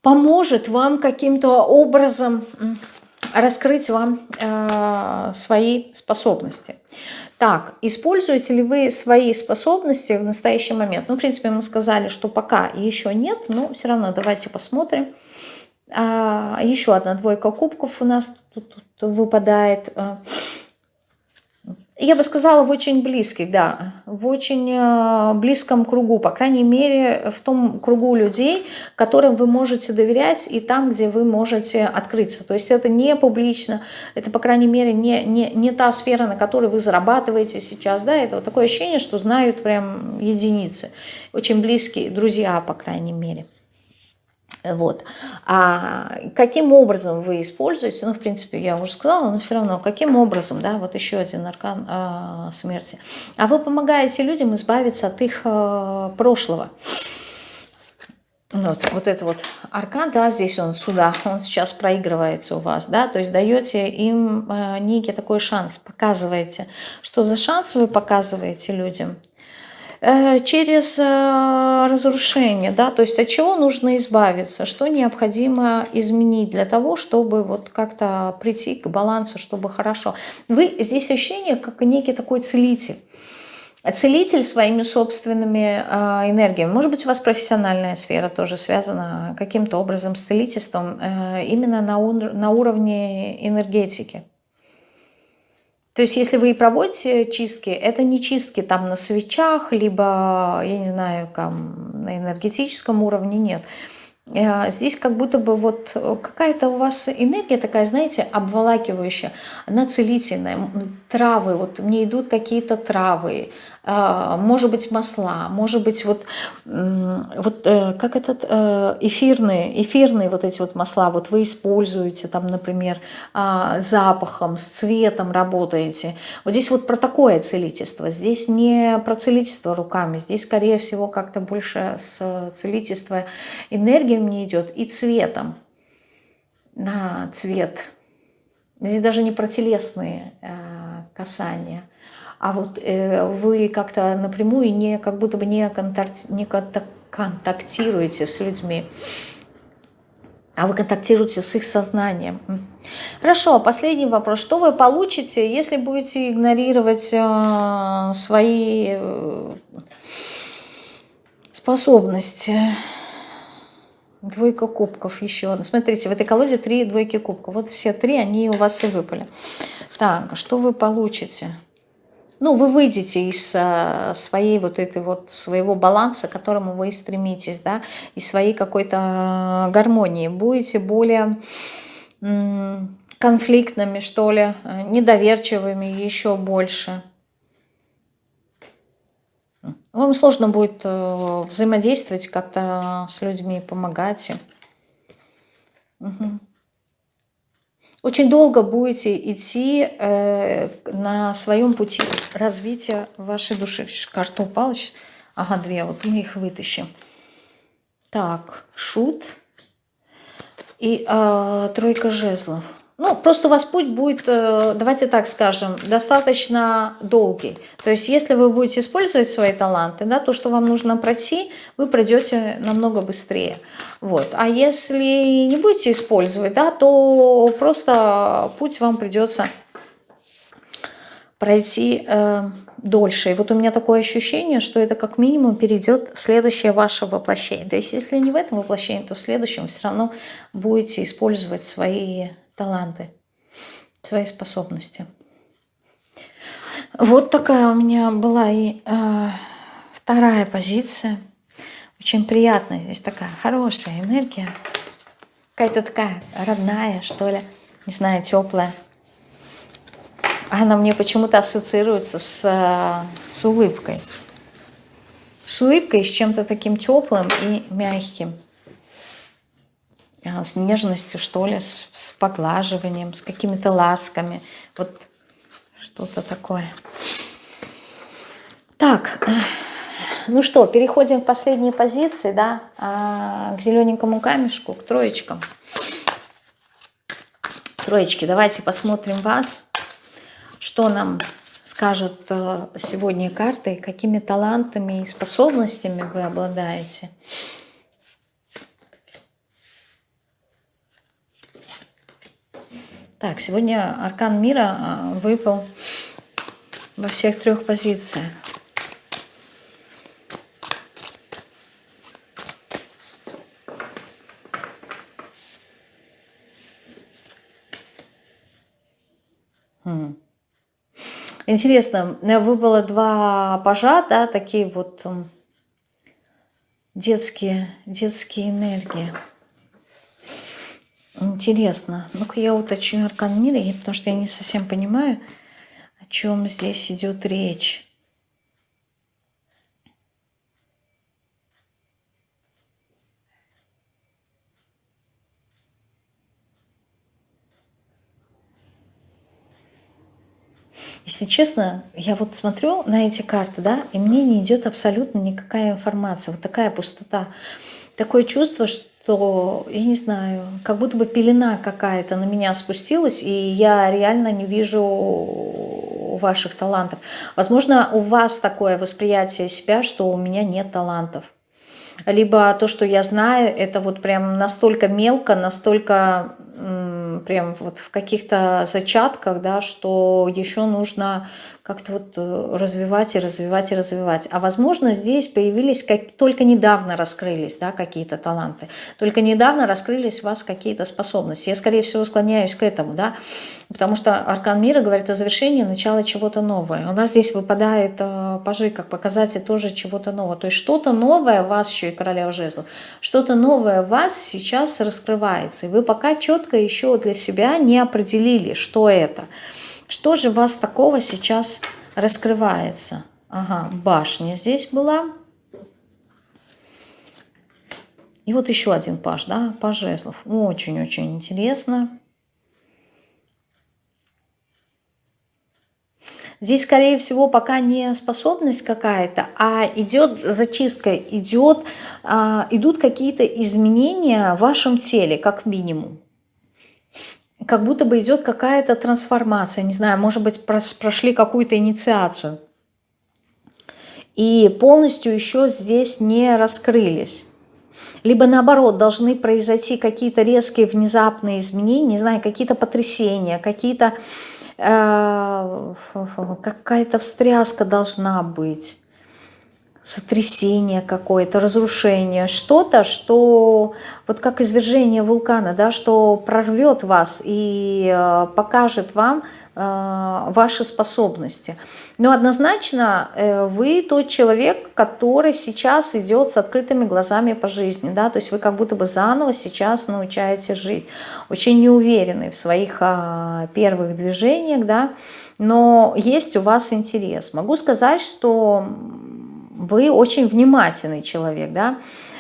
поможет вам каким-то образом раскрыть вам э, свои способности. Так, используете ли вы свои способности в настоящий момент? Ну, в принципе, мы сказали, что пока еще нет, но все равно давайте посмотрим. А, еще одна двойка кубков у нас тут, тут выпадает. Я бы сказала, в очень близких, да, в очень э, близком кругу, по крайней мере, в том кругу людей, которым вы можете доверять и там, где вы можете открыться. То есть это не публично, это, по крайней мере, не, не, не та сфера, на которой вы зарабатываете сейчас, да, это вот такое ощущение, что знают прям единицы, очень близкие друзья, по крайней мере. Вот. А каким образом вы используете, ну, в принципе, я уже сказала, но все равно, каким образом, да, вот еще один аркан э, смерти. А вы помогаете людям избавиться от их э, прошлого. Вот, вот это вот аркан, да, здесь он сюда, он сейчас проигрывается у вас, да, то есть даете им э, некий такой шанс, показываете. Что за шанс вы показываете людям? Э, через э, разрушение, да, то есть от чего нужно избавиться, что необходимо изменить для того, чтобы вот как-то прийти к балансу, чтобы хорошо. Вы здесь ощущение как некий такой целитель. Целитель своими собственными э, энергиями. Может быть, у вас профессиональная сфера тоже связана каким-то образом с целительством, э, именно на, на уровне энергетики. То есть если вы и проводите чистки, это не чистки там на свечах, либо, я не знаю, там, на энергетическом уровне, нет. Э, здесь как будто бы вот какая-то у вас энергия такая, знаете, обволакивающая, она целительная. Травы, вот мне идут какие-то травы, может быть масла, может быть вот, вот э, как этот э, эфирные, эфирные вот эти вот масла, вот вы используете там, например, а, запахом, с цветом работаете. Вот здесь вот про такое целительство, здесь не про целительство руками, здесь скорее всего как-то больше с целительства энергия мне идет и цветом. На цвет. Здесь даже не про телесные э, касания а вот э, вы как-то напрямую не, как будто бы не, контакти, не контактируете с людьми, а вы контактируете с их сознанием. Хорошо, последний вопрос. Что вы получите, если будете игнорировать э, свои э, способности? Двойка кубков еще одна. Смотрите, в этой колоде три двойки кубков. Вот все три, они у вас и выпали. Так, что вы получите? Ну, вы выйдете из а, своей вот этой вот, своего баланса, к которому вы стремитесь, да, из своей какой-то а, гармонии, будете более конфликтными, что ли, недоверчивыми еще больше. Вам сложно будет э, взаимодействовать как-то с людьми, помогать им. Угу. Очень долго будете идти э, на своем пути развития вашей души. Карта упала. Ага, две. Вот мы их вытащим. Так, шут и э, тройка жезлов. Ну, просто у вас путь будет, э, давайте так скажем, достаточно долгий. То есть, если вы будете использовать свои таланты, да, то, что вам нужно пройти, вы пройдете намного быстрее. Вот. А если не будете использовать, да, то просто путь вам придется пройти э, дольше. И вот у меня такое ощущение, что это как минимум перейдет в следующее ваше воплощение. То есть, если не в этом воплощении, то в следующем все равно будете использовать свои таланты, свои способности. Вот такая у меня была и э, вторая позиция. Очень приятная. Здесь такая хорошая энергия. Какая-то такая родная, что ли. Не знаю, теплая. Она мне почему-то ассоциируется с, э, с улыбкой. С улыбкой, с чем-то таким теплым и мягким. А, с нежностью, что ли, с, с поглаживанием, с какими-то ласками. Вот что-то такое. Так, ну что, переходим к последней позиции, да, а, к зелененькому камешку, к троечкам. Троечки, давайте посмотрим вас, что нам скажут э, сегодня карты, какими талантами и способностями вы обладаете. Так, сегодня аркан мира а, выпал во всех трех позициях. Хм. Интересно, выпало два пажа, да, такие вот детские, детские энергии. Интересно. Ну-ка я уточню аркан мира, потому что я не совсем понимаю, о чем здесь идет речь. Если честно, я вот смотрю на эти карты, да, и мне не идет абсолютно никакая информация. Вот такая пустота. Такое чувство, что то, я не знаю, как будто бы пелена какая-то на меня спустилась, и я реально не вижу ваших талантов. Возможно, у вас такое восприятие себя, что у меня нет талантов. Либо то, что я знаю, это вот прям настолько мелко, настолько прям вот в каких-то зачатках, да, что еще нужно как-то вот э, развивать и развивать и развивать. А возможно, здесь появились, как, только недавно раскрылись да, какие-то таланты, только недавно раскрылись у вас какие-то способности. Я, скорее всего, склоняюсь к этому, да, потому что Аркан Мира говорит о завершении, начала чего-то нового. У нас здесь выпадает э, пажи как показатель тоже чего-то нового. То есть что-то новое в вас, еще и королева жезлов, что-то новое в вас сейчас раскрывается. И вы пока четко еще для себя не определили, что это. Что же у вас такого сейчас раскрывается? Ага, башня здесь была. И вот еще один паш, да, паш жезлов. Очень-очень интересно. Здесь, скорее всего, пока не способность какая-то, а идет зачистка, идет, а, идут какие-то изменения в вашем теле, как минимум как будто бы идет какая-то трансформация, не знаю, может быть, прошли какую-то инициацию. И полностью еще здесь не раскрылись. Либо наоборот, должны произойти какие-то резкие внезапные изменения, не знаю, какие-то потрясения, какие-то э, какая-то встряска должна быть сотрясение какое-то, разрушение, что-то, что вот как извержение вулкана, да, что прорвет вас и э, покажет вам э, ваши способности. Но однозначно э, вы тот человек, который сейчас идет с открытыми глазами по жизни, да, то есть вы как будто бы заново сейчас научаете жить, очень неуверенный в своих э, первых движениях, да, но есть у вас интерес. Могу сказать, что вы очень внимательный человек, да,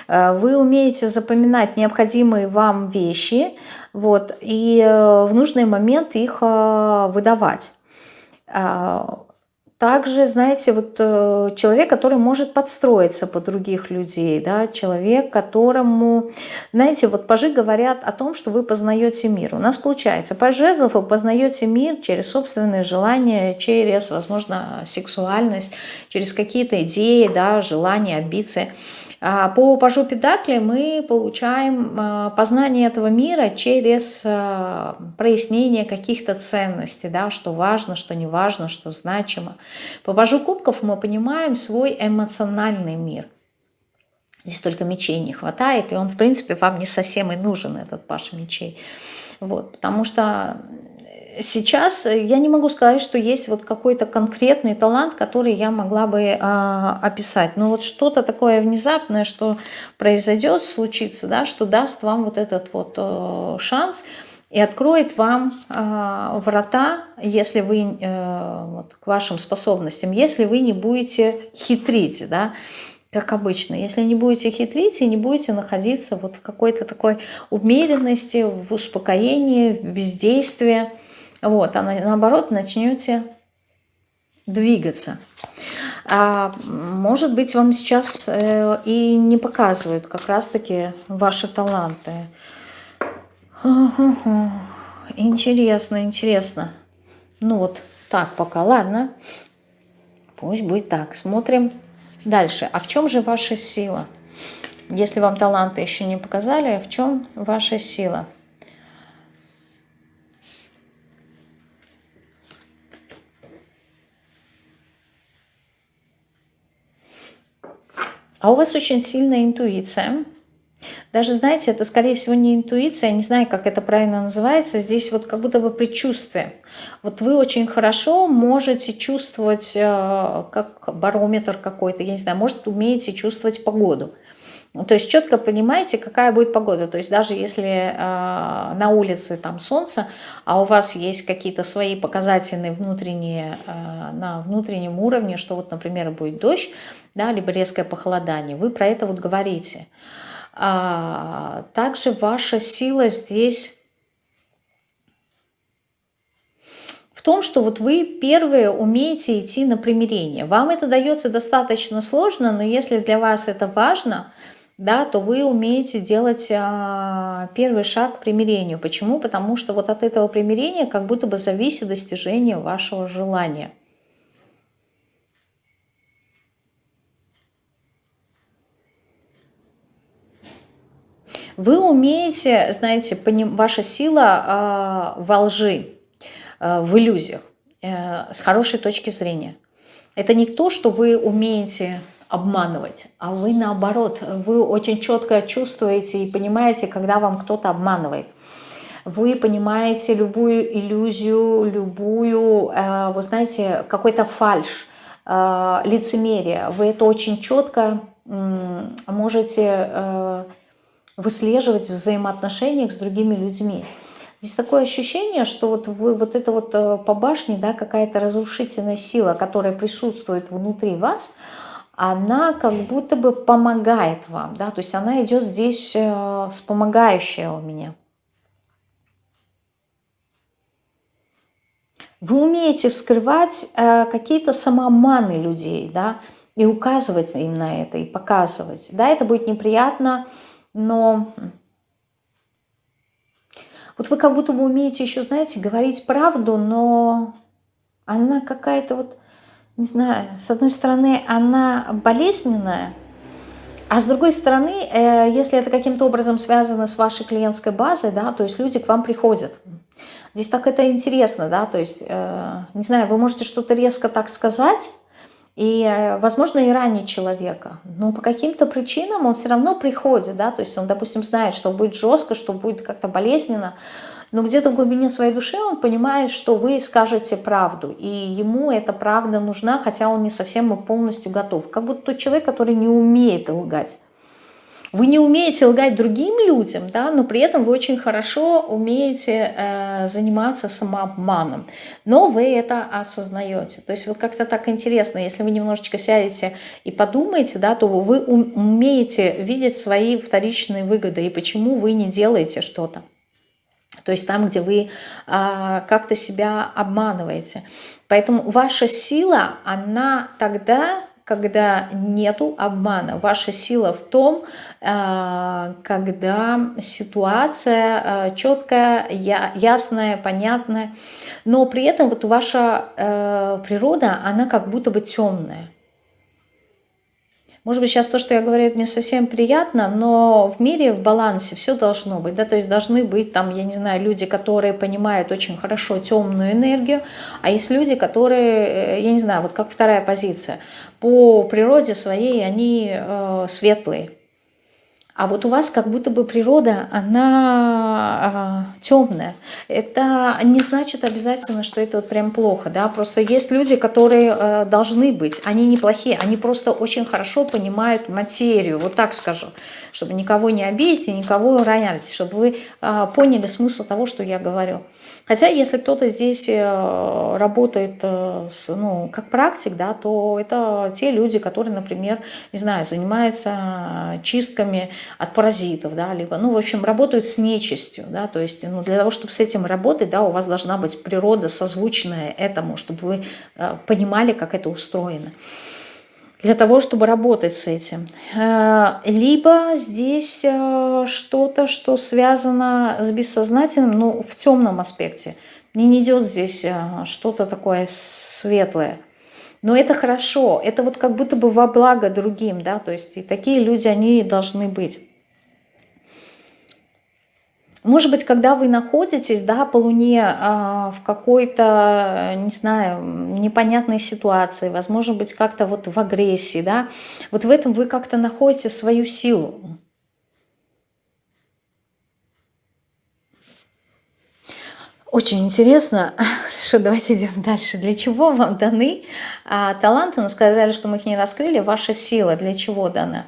э, вы умеете запоминать необходимые вам вещи, вот, и э, в нужный момент их выдавать. Также, знаете, вот э, человек, который может подстроиться под других людей, да, человек, которому, знаете, вот пажи говорят о том, что вы познаете мир. У нас получается, паж жезлов вы познаете мир через собственные желания, через, возможно, сексуальность, через какие-то идеи, да, желания, амбиции. А, по пажу Педакли мы получаем а, познание этого мира через а, прояснение каких-то ценностей, да, что важно, что не важно, что значимо. По пажу Кубков мы понимаем свой эмоциональный мир. Здесь только мечей не хватает, и он, в принципе, вам не совсем и нужен, этот паш мечей. Вот, потому что сейчас я не могу сказать, что есть вот какой-то конкретный талант, который я могла бы э, описать. Но вот что-то такое внезапное, что произойдет, случится, да, что даст вам вот этот вот э, шанс и откроет вам э, врата, если вы э, вот, к вашим способностям, если вы не будете хитрить, да, как обычно. Если не будете хитрить и не будете находиться вот в какой-то такой умеренности, в успокоении, в бездействии, вот, а наоборот начнете двигаться. А, может быть, вам сейчас э, и не показывают как раз-таки ваши таланты. Интересно, интересно. Ну вот так пока, ладно. Пусть будет так. Смотрим дальше. А в чем же ваша сила? Если вам таланты еще не показали, в чем ваша сила? А у вас очень сильная интуиция. Даже, знаете, это, скорее всего, не интуиция, я не знаю, как это правильно называется. Здесь вот как будто бы предчувствие. Вот вы очень хорошо можете чувствовать, э, как барометр какой-то, я не знаю, может, умеете чувствовать погоду. Ну, то есть четко понимаете, какая будет погода. То есть даже если э, на улице там солнце, а у вас есть какие-то свои показательные внутренние, э, на внутреннем уровне, что вот, например, будет дождь, да, либо резкое похолодание, вы про это вот говорите. А, также ваша сила здесь в том, что вот вы первые умеете идти на примирение. Вам это дается достаточно сложно, но если для вас это важно – да, то вы умеете делать а, первый шаг к примирению. Почему? Потому что вот от этого примирения как будто бы зависит достижение вашего желания. Вы умеете, знаете, ваша сила э, во лжи, э, в иллюзиях, э, с хорошей точки зрения. Это не то, что вы умеете обманывать, а вы наоборот, вы очень четко чувствуете и понимаете, когда вам кто-то обманывает. Вы понимаете любую иллюзию, любую, э, вы знаете, какой-то фальш, э, лицемерие. Вы это очень четко можете э, выслеживать в взаимоотношениях с другими людьми. Здесь такое ощущение, что вот вы вот это вот по башне, да, какая-то разрушительная сила, которая присутствует внутри вас – она как будто бы помогает вам, да, то есть она идет здесь э, вспомогающая у меня. Вы умеете вскрывать э, какие-то самоманы людей, да, и указывать им на это, и показывать. Да, это будет неприятно, но вот вы как будто бы умеете еще, знаете, говорить правду, но она какая-то вот не знаю, с одной стороны, она болезненная, а с другой стороны, э, если это каким-то образом связано с вашей клиентской базой, да, то есть люди к вам приходят. Здесь так это интересно, да, то есть, э, не знаю, вы можете что-то резко так сказать, и, э, возможно, и ранить человека. Но по каким-то причинам он все равно приходит, да, то есть он, допустим, знает, что будет жестко, что будет как-то болезненно, но где-то в глубине своей души он понимает, что вы скажете правду, и ему эта правда нужна, хотя он не совсем полностью готов. Как будто тот человек, который не умеет лгать. Вы не умеете лгать другим людям, да, но при этом вы очень хорошо умеете э, заниматься самообманом. Но вы это осознаете. То есть вот как-то так интересно, если вы немножечко сядете и подумаете, да, то вы умеете видеть свои вторичные выгоды и почему вы не делаете что-то. То есть там, где вы а, как-то себя обманываете. Поэтому ваша сила, она тогда, когда нету обмана. Ваша сила в том, а, когда ситуация а, четкая, ясная, понятная. Но при этом вот ваша а, природа, она как будто бы темная. Может быть, сейчас то, что я говорю, это не совсем приятно, но в мире в балансе все должно быть. Да? То есть должны быть там, я не знаю, люди, которые понимают очень хорошо темную энергию, а есть люди, которые, э, я не знаю, вот как вторая позиция, по природе своей они э, светлые. А вот у вас как будто бы природа, она э, темная. Это не значит обязательно, что это вот прям плохо. Да? Просто есть люди, которые э, должны быть. Они неплохие, они просто очень хорошо понимают материю. Вот так скажу. Чтобы никого не обидеть и никого ронять. Чтобы вы э, поняли смысл того, что я говорю. Хотя, если кто-то здесь э, работает э, ну, как практик, да, то это те люди, которые, например, не знаю, занимаются чистками от паразитов, да, либо, ну, в общем, работают с нечистью, да, то есть, ну, для того, чтобы с этим работать, да, у вас должна быть природа созвучная этому, чтобы вы э, понимали, как это устроено для того, чтобы работать с этим. Э, либо здесь э, что-то, что связано с бессознательным, но в темном аспекте. Мне не идет здесь э, что-то такое светлое. Но это хорошо, это вот как будто бы во благо другим, да, то есть и такие люди, они должны быть. Может быть, когда вы находитесь да, по Луне а, в какой-то, не знаю, непонятной ситуации, возможно быть, как-то вот в агрессии, да, вот в этом вы как-то находите свою силу. Очень интересно. Хорошо, давайте идем дальше. Для чего вам даны а, таланты? Ну, сказали, что мы их не раскрыли. Ваша сила для чего дана?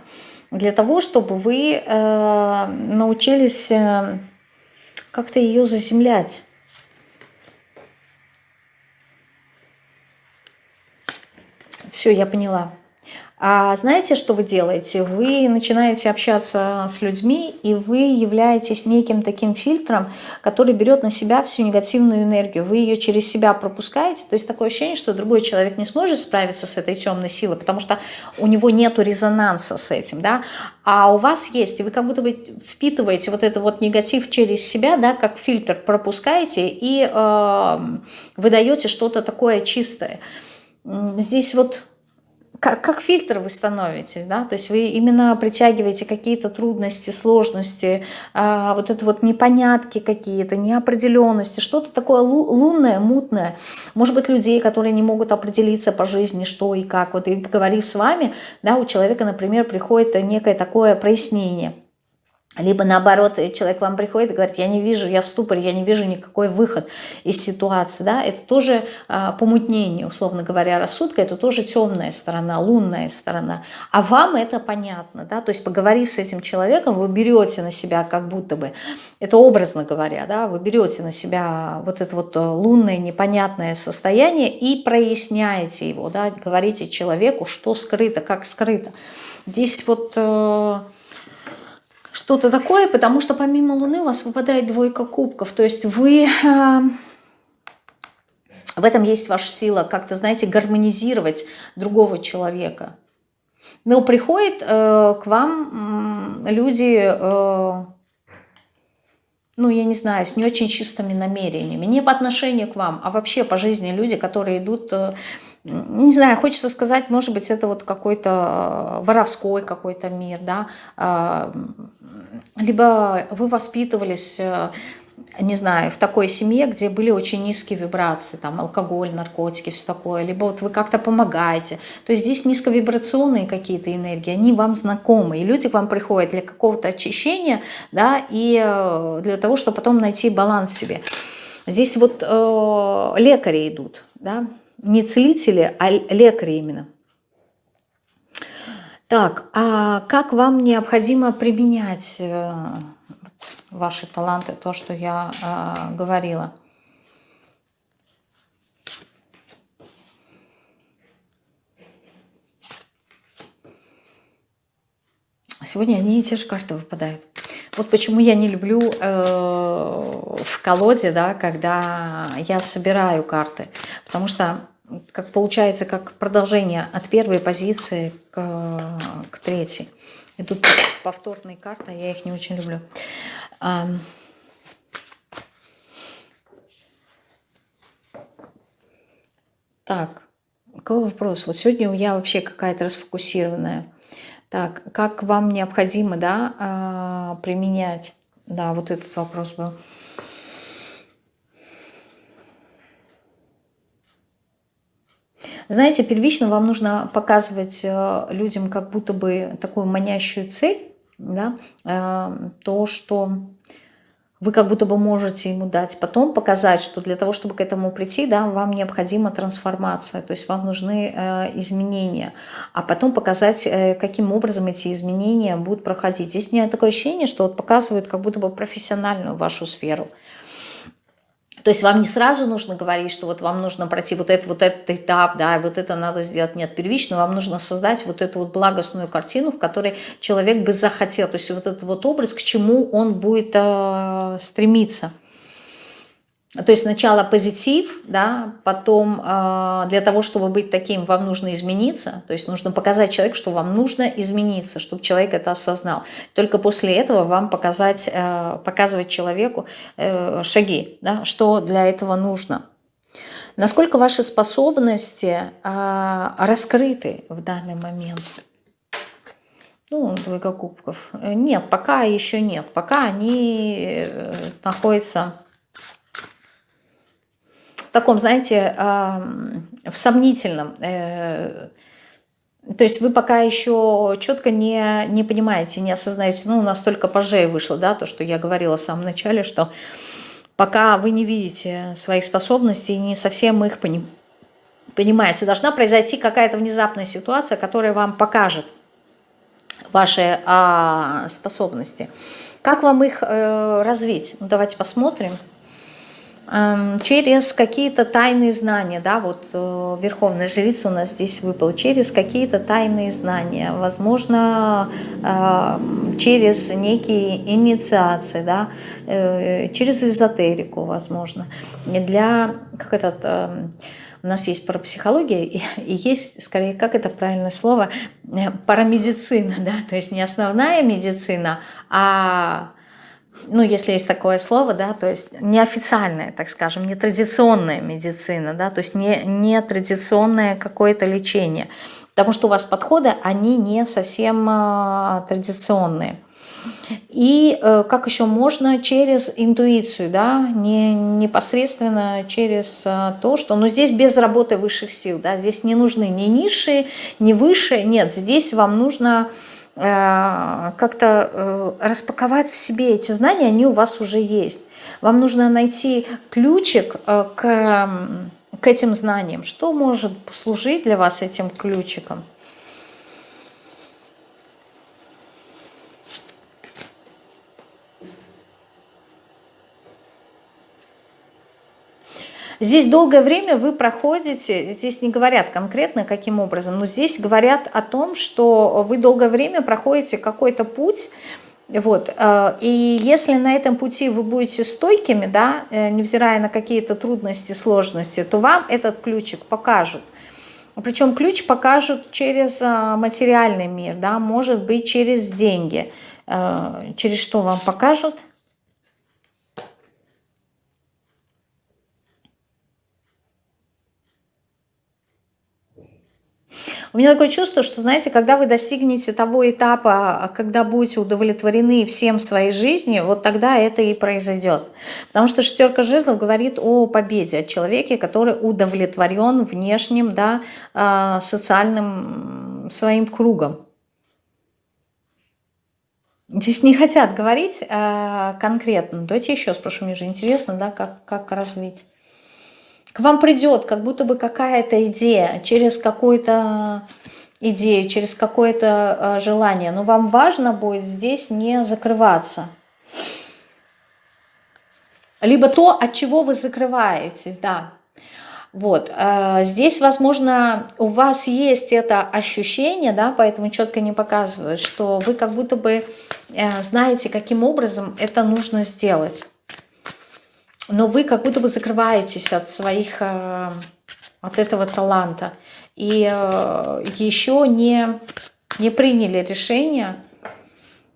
Для того, чтобы вы э, научились... Э, как-то ее заземлять. Все, я поняла. А знаете, что вы делаете? Вы начинаете общаться с людьми, и вы являетесь неким таким фильтром, который берет на себя всю негативную энергию. Вы ее через себя пропускаете. То есть такое ощущение, что другой человек не сможет справиться с этой темной силой, потому что у него нет резонанса с этим. Да? А у вас есть, и вы как будто бы впитываете вот этот вот негатив через себя, да, как фильтр пропускаете, и э, выдаете что-то такое чистое. Здесь вот как, как фильтр вы становитесь, да, то есть вы именно притягиваете какие-то трудности, сложности, а, вот это вот непонятки какие-то, неопределенности, что-то такое лунное, мутное, может быть, людей, которые не могут определиться по жизни, что и как, вот и поговорив с вами, да, у человека, например, приходит некое такое прояснение – либо наоборот, человек к вам приходит и говорит, я не вижу, я в ступоре, я не вижу никакой выход из ситуации. Да? Это тоже а, помутнение, условно говоря, рассудка, это тоже темная сторона, лунная сторона. А вам это понятно. Да? То есть поговорив с этим человеком, вы берете на себя как будто бы, это образно говоря, да? вы берете на себя вот это вот э, лунное непонятное состояние и проясняете его, да? говорите человеку, что скрыто, как скрыто. Здесь вот... Э, что-то такое, потому что помимо Луны у вас выпадает двойка кубков. То есть вы... Э, в этом есть ваша сила, как-то, знаете, гармонизировать другого человека. Но приходят э, к вам э, люди, э, ну, я не знаю, с не очень чистыми намерениями. Не по отношению к вам, а вообще по жизни люди, которые идут... Э, не знаю, хочется сказать, может быть, это вот какой-то э, воровской какой-то мир, да, э, либо вы воспитывались, э, не знаю, в такой семье, где были очень низкие вибрации, там алкоголь, наркотики, все такое, либо вот вы как-то помогаете. То есть здесь низковибрационные какие-то энергии, они вам знакомы, и люди к вам приходят для какого-то очищения, да, и э, для того, чтобы потом найти баланс себе. Здесь вот э, лекари идут, да, не целители, а лекари именно. Так, а как вам необходимо применять э, ваши таланты, то, что я э, говорила? Сегодня одни и те же карты выпадают. Вот почему я не люблю э, в колоде, да, когда я собираю карты. Потому что как получается, как продолжение от первой позиции к, к третьей. И тут повторные карты, я их не очень люблю. Так, какой вопрос? Вот сегодня я вообще какая-то расфокусированная. Так, как вам необходимо, да, а, применять? Да, вот этот вопрос был. Знаете, первично вам нужно показывать э, людям как будто бы такую манящую цель, да, э, то, что вы как будто бы можете ему дать. Потом показать, что для того, чтобы к этому прийти, да, вам необходима трансформация, то есть вам нужны э, изменения. А потом показать, каким образом эти изменения будут проходить. Здесь у меня такое ощущение, что вот показывают как будто бы профессиональную вашу сферу. То есть вам не сразу нужно говорить, что вот вам нужно пройти вот этот, вот этот этап, да, вот это надо сделать. Нет, первично вам нужно создать вот эту вот благостную картину, в которой человек бы захотел. То есть вот этот вот образ, к чему он будет э, стремиться. То есть сначала позитив, да, потом э, для того, чтобы быть таким, вам нужно измениться. То есть нужно показать человеку, что вам нужно измениться, чтобы человек это осознал. Только после этого вам показать, э, показывать человеку э, шаги, да, что для этого нужно. Насколько ваши способности э, раскрыты в данный момент? Ну, двойка кубков. Нет, пока еще нет. Пока они э, находятся таком, знаете, в сомнительном. Э, то есть вы пока еще четко не, не понимаете, не осознаете, ну, у нас только пожей вышло, да, то, что я говорила в самом начале, что пока вы не видите своих способностей, не совсем их поним, понимаете, должна произойти какая-то внезапная ситуация, которая вам покажет ваши а, способности. Как вам их э, развить? Ну, давайте посмотрим через какие-то тайные знания, да, вот э, Верховная Жрица у нас здесь выпала, через какие-то тайные знания, возможно, через некие инициации, да, э, через эзотерику, возможно, для, как этот, эм, у нас есть парапсихология и, и есть, скорее, как это правильное слово, э, парамедицина, да, то есть не основная медицина, а ну, если есть такое слово, да, то есть неофициальная, так скажем, нетрадиционная медицина, да, то есть не, не традиционное какое-то лечение, потому что у вас подходы, они не совсем э, традиционные. И э, как еще можно через интуицию, да, не непосредственно через э, то, что, ну, здесь без работы высших сил, да, здесь не нужны ни низшие, ни высшие, нет, здесь вам нужно как-то э, распаковать в себе эти знания, они у вас уже есть. Вам нужно найти ключик э, к, к этим знаниям. Что может послужить для вас этим ключиком? Здесь долгое время вы проходите, здесь не говорят конкретно каким образом, но здесь говорят о том, что вы долгое время проходите какой-то путь, вот. Э, и если на этом пути вы будете стойкими, да, э, невзирая на какие-то трудности, сложности, то вам этот ключик покажут. Причем ключ покажут через э, материальный мир, да, может быть через деньги. Через что вам покажут? У меня такое чувство, что, знаете, когда вы достигнете того этапа, когда будете удовлетворены всем своей жизни, вот тогда это и произойдет. Потому что шестерка жезлов говорит о победе, о человеке, который удовлетворен внешним, да, а, социальным своим кругом. Здесь не хотят говорить э, конкретно. Давайте еще спрошу, мне же интересно, да, как, как развить к вам придет как будто бы какая-то идея через какой-то идею, через какое-то э, желание. Но вам важно будет здесь не закрываться. Либо то, от чего вы закрываетесь, да. Вот, э, здесь, возможно, у вас есть это ощущение, да, поэтому четко не показываю, что вы как будто бы э, знаете, каким образом это нужно сделать. Но вы как будто бы закрываетесь от своих, э, от этого таланта. И еще не, не приняли решение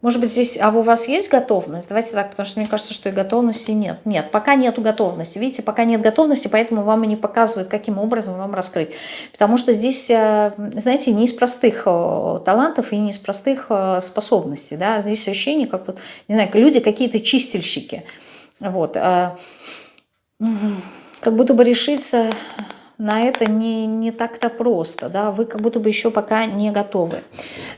может быть, здесь, а у вас есть готовность? Давайте так, потому что мне кажется, что и готовности нет. Нет, пока нету готовности. Видите, пока нет готовности, поэтому вам и не показывают, каким образом вам раскрыть. Потому что здесь, э, знаете, не из простых э, талантов и не из простых э, способностей. Да? Здесь ощущение, как вот, не знаю, люди какие-то чистильщики. Вот. Как будто бы решиться на это не, не так-то просто, да, вы как будто бы еще пока не готовы.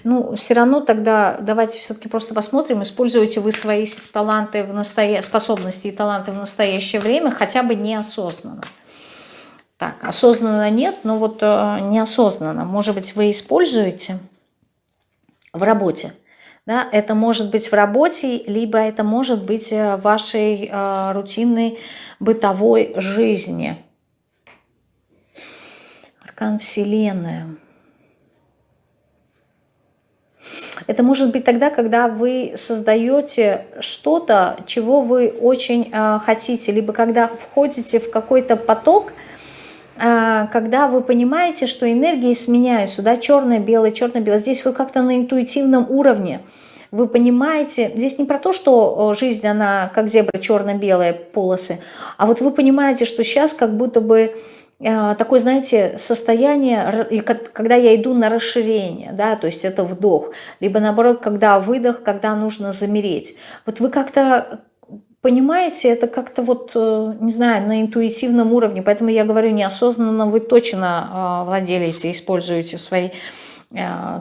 Ну, все равно тогда давайте все-таки просто посмотрим, используете вы свои таланты в настоя... способности и таланты в настоящее время хотя бы неосознанно. Так, осознанно нет, но вот э, неосознанно. Может быть, вы используете в работе. Да? Это может быть в работе, либо это может быть э, в вашей э, рутинной бытовой жизни. Аркан Вселенная. Это может быть тогда, когда вы создаете что-то, чего вы очень э, хотите, либо когда входите в какой-то поток, э, когда вы понимаете, что энергии сменяются, да, черное, белое, черное, белое. Здесь вы как-то на интуитивном уровне. Вы понимаете, здесь не про то, что жизнь, она как зебра, черно-белые полосы, а вот вы понимаете, что сейчас как будто бы Э, такое, знаете, состояние, когда я иду на расширение, да, то есть это вдох, либо наоборот, когда выдох, когда нужно замереть. Вот вы как-то понимаете, это как-то вот, э, не знаю, на интуитивном уровне, поэтому я говорю, неосознанно вы точно э, владелите, используете свои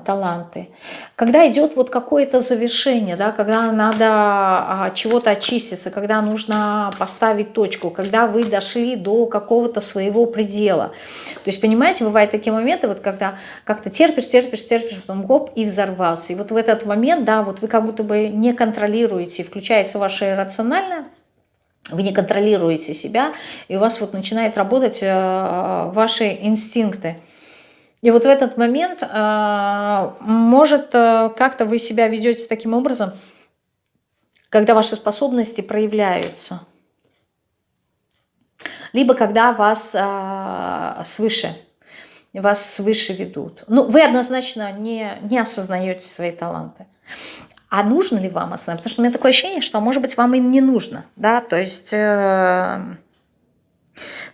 таланты. Когда идет вот какое-то завершение, да, когда надо а, чего-то очиститься, когда нужно поставить точку, когда вы дошли до какого-то своего предела. То есть, понимаете, бывают такие моменты, вот когда как-то терпишь, терпишь, терпишь, потом гоп, и взорвался. И вот в этот момент, да, вот вы как будто бы не контролируете, включается ваше иррациональное, вы не контролируете себя, и у вас вот начинает работать э, ваши инстинкты. И вот в этот момент, а, может, э, как-то вы себя ведете таким образом, когда ваши способности проявляются. Либо когда вас а, свыше, вас свыше ведут. Ну, вы однозначно не, не осознаете свои таланты. А нужно ли вам осознавать? Потому что у меня такое ощущение, что, может быть, вам и не нужно. Да? То есть... Э,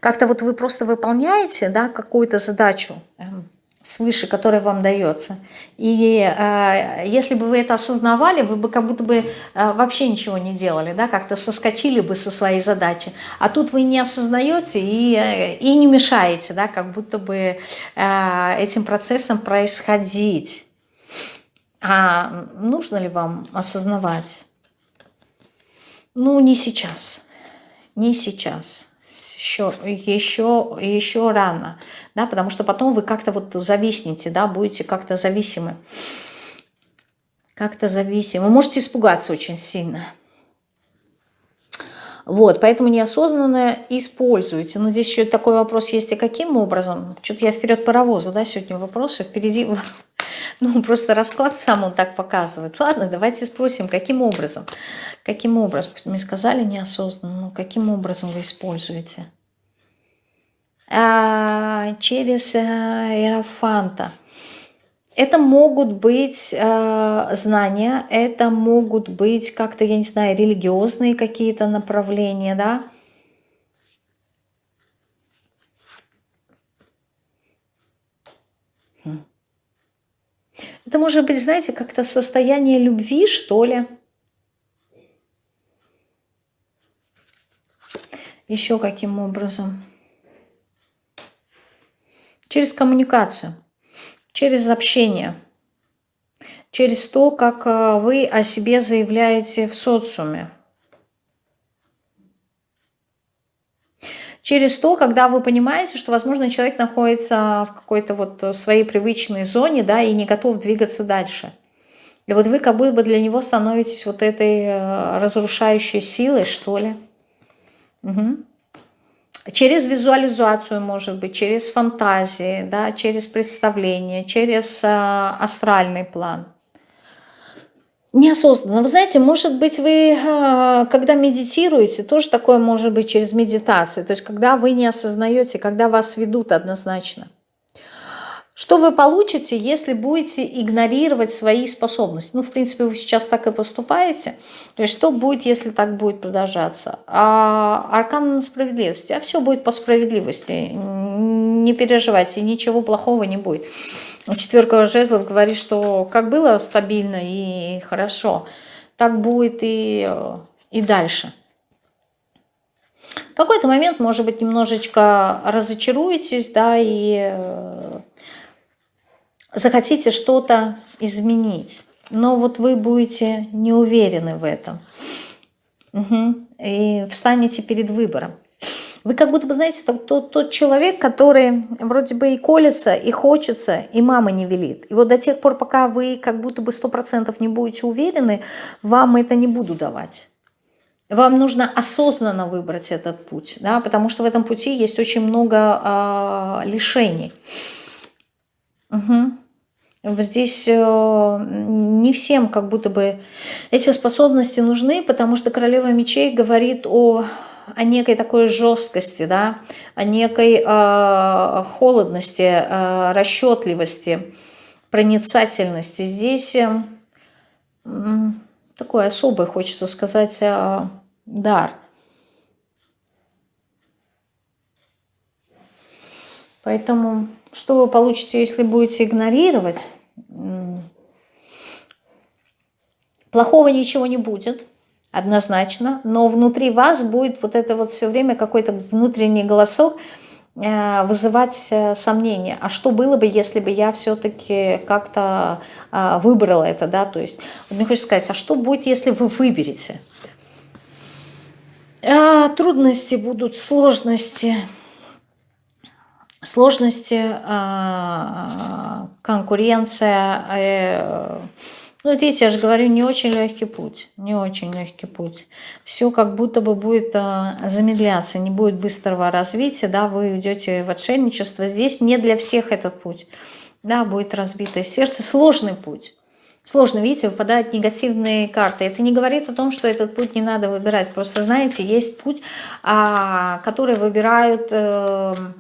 как-то вот вы просто выполняете да, какую-то задачу, эм, свыше, который вам дается. И э, если бы вы это осознавали, вы бы как будто бы э, вообще ничего не делали, да, как-то соскочили бы со своей задачи. А тут вы не осознаете и, и не мешаете, да, как будто бы э, этим процессом происходить. А нужно ли вам осознавать? Ну, не сейчас. Не сейчас еще, еще, еще рано, да, потому что потом вы как-то вот зависнете, да, будете как-то зависимы. Как-то зависимы. Можете испугаться очень сильно. Вот, поэтому неосознанно используйте. Но здесь еще такой вопрос есть, и каким образом? Что-то я вперед паровоза, да, сегодня вопросы, впереди, ну, просто расклад сам он так показывает. Ладно, давайте спросим, каким образом? Каким образом? Мне сказали неосознанно, но каким образом вы используете? А, через э, Иерофанта. Это могут быть э, знания, это могут быть как-то, я не знаю, религиозные какие-то направления, да. Хм. Это может быть, знаете, как-то состояние любви, что ли. Еще каким образом? Через коммуникацию, через общение, через то, как э, вы о себе заявляете в социуме. через то, когда вы понимаете, что, возможно, человек находится в какой-то вот своей привычной зоне, да, и не готов двигаться дальше. И вот вы как будто бы для него становитесь вот этой э, разрушающей силой, что ли. Угу. Через визуализацию, может быть, через фантазии, да, через представление, через э, астральный план. Неосознанно. Вы знаете, может быть, вы, э, когда медитируете, тоже такое может быть через медитацию. То есть, когда вы не осознаете, когда вас ведут однозначно. Что вы получите, если будете игнорировать свои способности? Ну, в принципе, вы сейчас так и поступаете. То есть, что будет, если так будет продолжаться? А аркан справедливости. А все будет по справедливости. Не переживайте, ничего плохого не будет. Четверка жезлов говорит, что как было стабильно и хорошо, так будет и, и дальше. В какой-то момент, может быть, немножечко разочаруетесь, да, и захотите что-то изменить, но вот вы будете не уверены в этом. Угу. И встанете перед выбором. Вы как будто бы, знаете, тот, тот человек, который вроде бы и колется, и хочется, и мама не велит. И вот до тех пор, пока вы как будто бы сто процентов не будете уверены, вам это не буду давать. Вам нужно осознанно выбрать этот путь, да, потому что в этом пути есть очень много э, лишений. Угу. Здесь э, не всем как будто бы эти способности нужны, потому что королева мечей говорит о, о некой такой жесткости, да, о некой э, холодности, э, расчетливости, проницательности. Здесь э, такой особый, хочется сказать, э, дар. Поэтому что вы получите, если будете игнорировать? Плохого ничего не будет, однозначно, но внутри вас будет вот это вот все время какой-то внутренний голосок э, вызывать э, сомнения. А что было бы, если бы я все-таки как-то э, выбрала это, да, то есть, мне хочется сказать, а что будет, если вы выберете? А, трудности будут, сложности, сложности, а, конкуренция. Э, ну, видите, я же говорю, не очень легкий путь, не очень легкий путь. Все как будто бы будет а, замедляться, не будет быстрого развития, да, вы уйдете в отшельничество. Здесь не для всех этот путь, да, будет разбитое сердце, сложный путь. Сложно, видите, выпадают негативные карты. Это не говорит о том, что этот путь не надо выбирать. Просто, знаете, есть путь, а, который выбирают эм,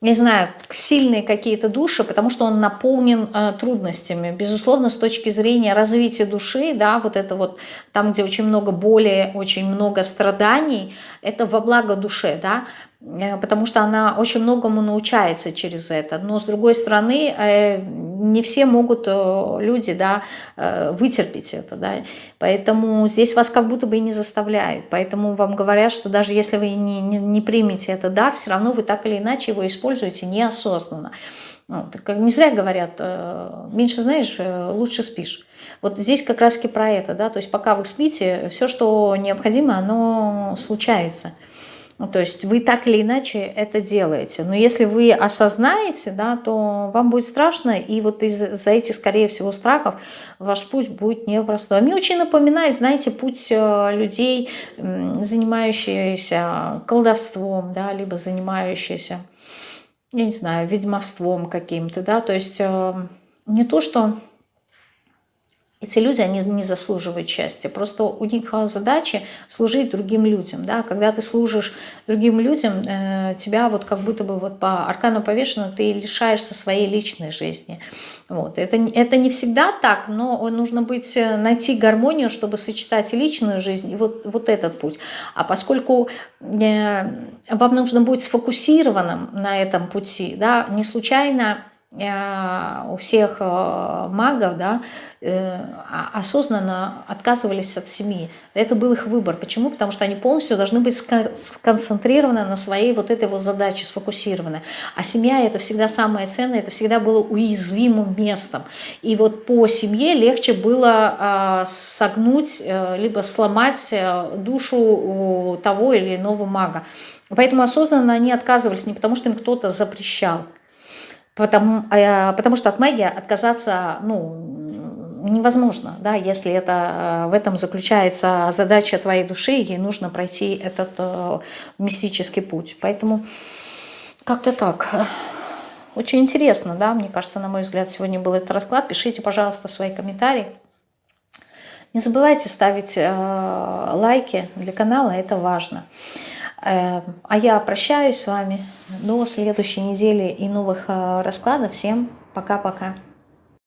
не знаю, сильные какие-то души, потому что он наполнен э, трудностями. Безусловно, с точки зрения развития души, да, вот это вот там, где очень много боли, очень много страданий, это во благо душе, да, потому что она очень многому научается через это. Но с другой стороны, э, не все могут э, люди да, вытерпеть это. Да. Поэтому здесь вас как будто бы и не заставляют. Поэтому вам говорят, что даже если вы не, не, не примете этот дар, все равно вы так или иначе его используете неосознанно. Ну, не зря говорят, меньше знаешь, лучше спишь. Вот здесь как раз-таки про это, да, то есть пока вы спите, все, что необходимо, оно случается. Ну, то есть вы так или иначе это делаете. Но если вы осознаете, да, то вам будет страшно, и вот из-за этих, скорее всего, страхов ваш путь будет непростой. Мне очень напоминает, знаете, путь э, людей, занимающихся колдовством, да, либо занимающихся, я не знаю, ведьмовством каким-то, да, то есть э, не то, что эти люди, они не заслуживают счастья. Просто у них задача служить другим людям. Да? Когда ты служишь другим людям, э, тебя вот как будто бы вот по аркану повешено, ты лишаешься своей личной жизни. Вот. Это, это не всегда так, но нужно быть, э, найти гармонию, чтобы сочетать личную жизнь и вот, вот этот путь. А поскольку э, вам нужно быть сфокусированным на этом пути, да, не случайно у всех э, магов да, э, осознанно отказывались от семьи. Это был их выбор. Почему? Потому что они полностью должны быть сконцентрированы на своей вот этой вот задаче, сфокусированы. А семья это всегда самое ценное, это всегда было уязвимым местом. И вот по семье легче было согнуть, либо сломать душу того или иного мага. Поэтому осознанно они отказывались не потому, что им кто-то запрещал, потому, э, потому что от магии отказаться ну, невозможно, да, если это, в этом заключается задача твоей души, ей нужно пройти этот э, мистический путь. Поэтому как-то так. Очень интересно, да, мне кажется, на мой взгляд, сегодня был этот расклад. Пишите, пожалуйста, свои комментарии. Не забывайте ставить э, лайки для канала, это важно. Э, а я прощаюсь с вами до следующей недели и новых э, раскладов. Всем пока-пока.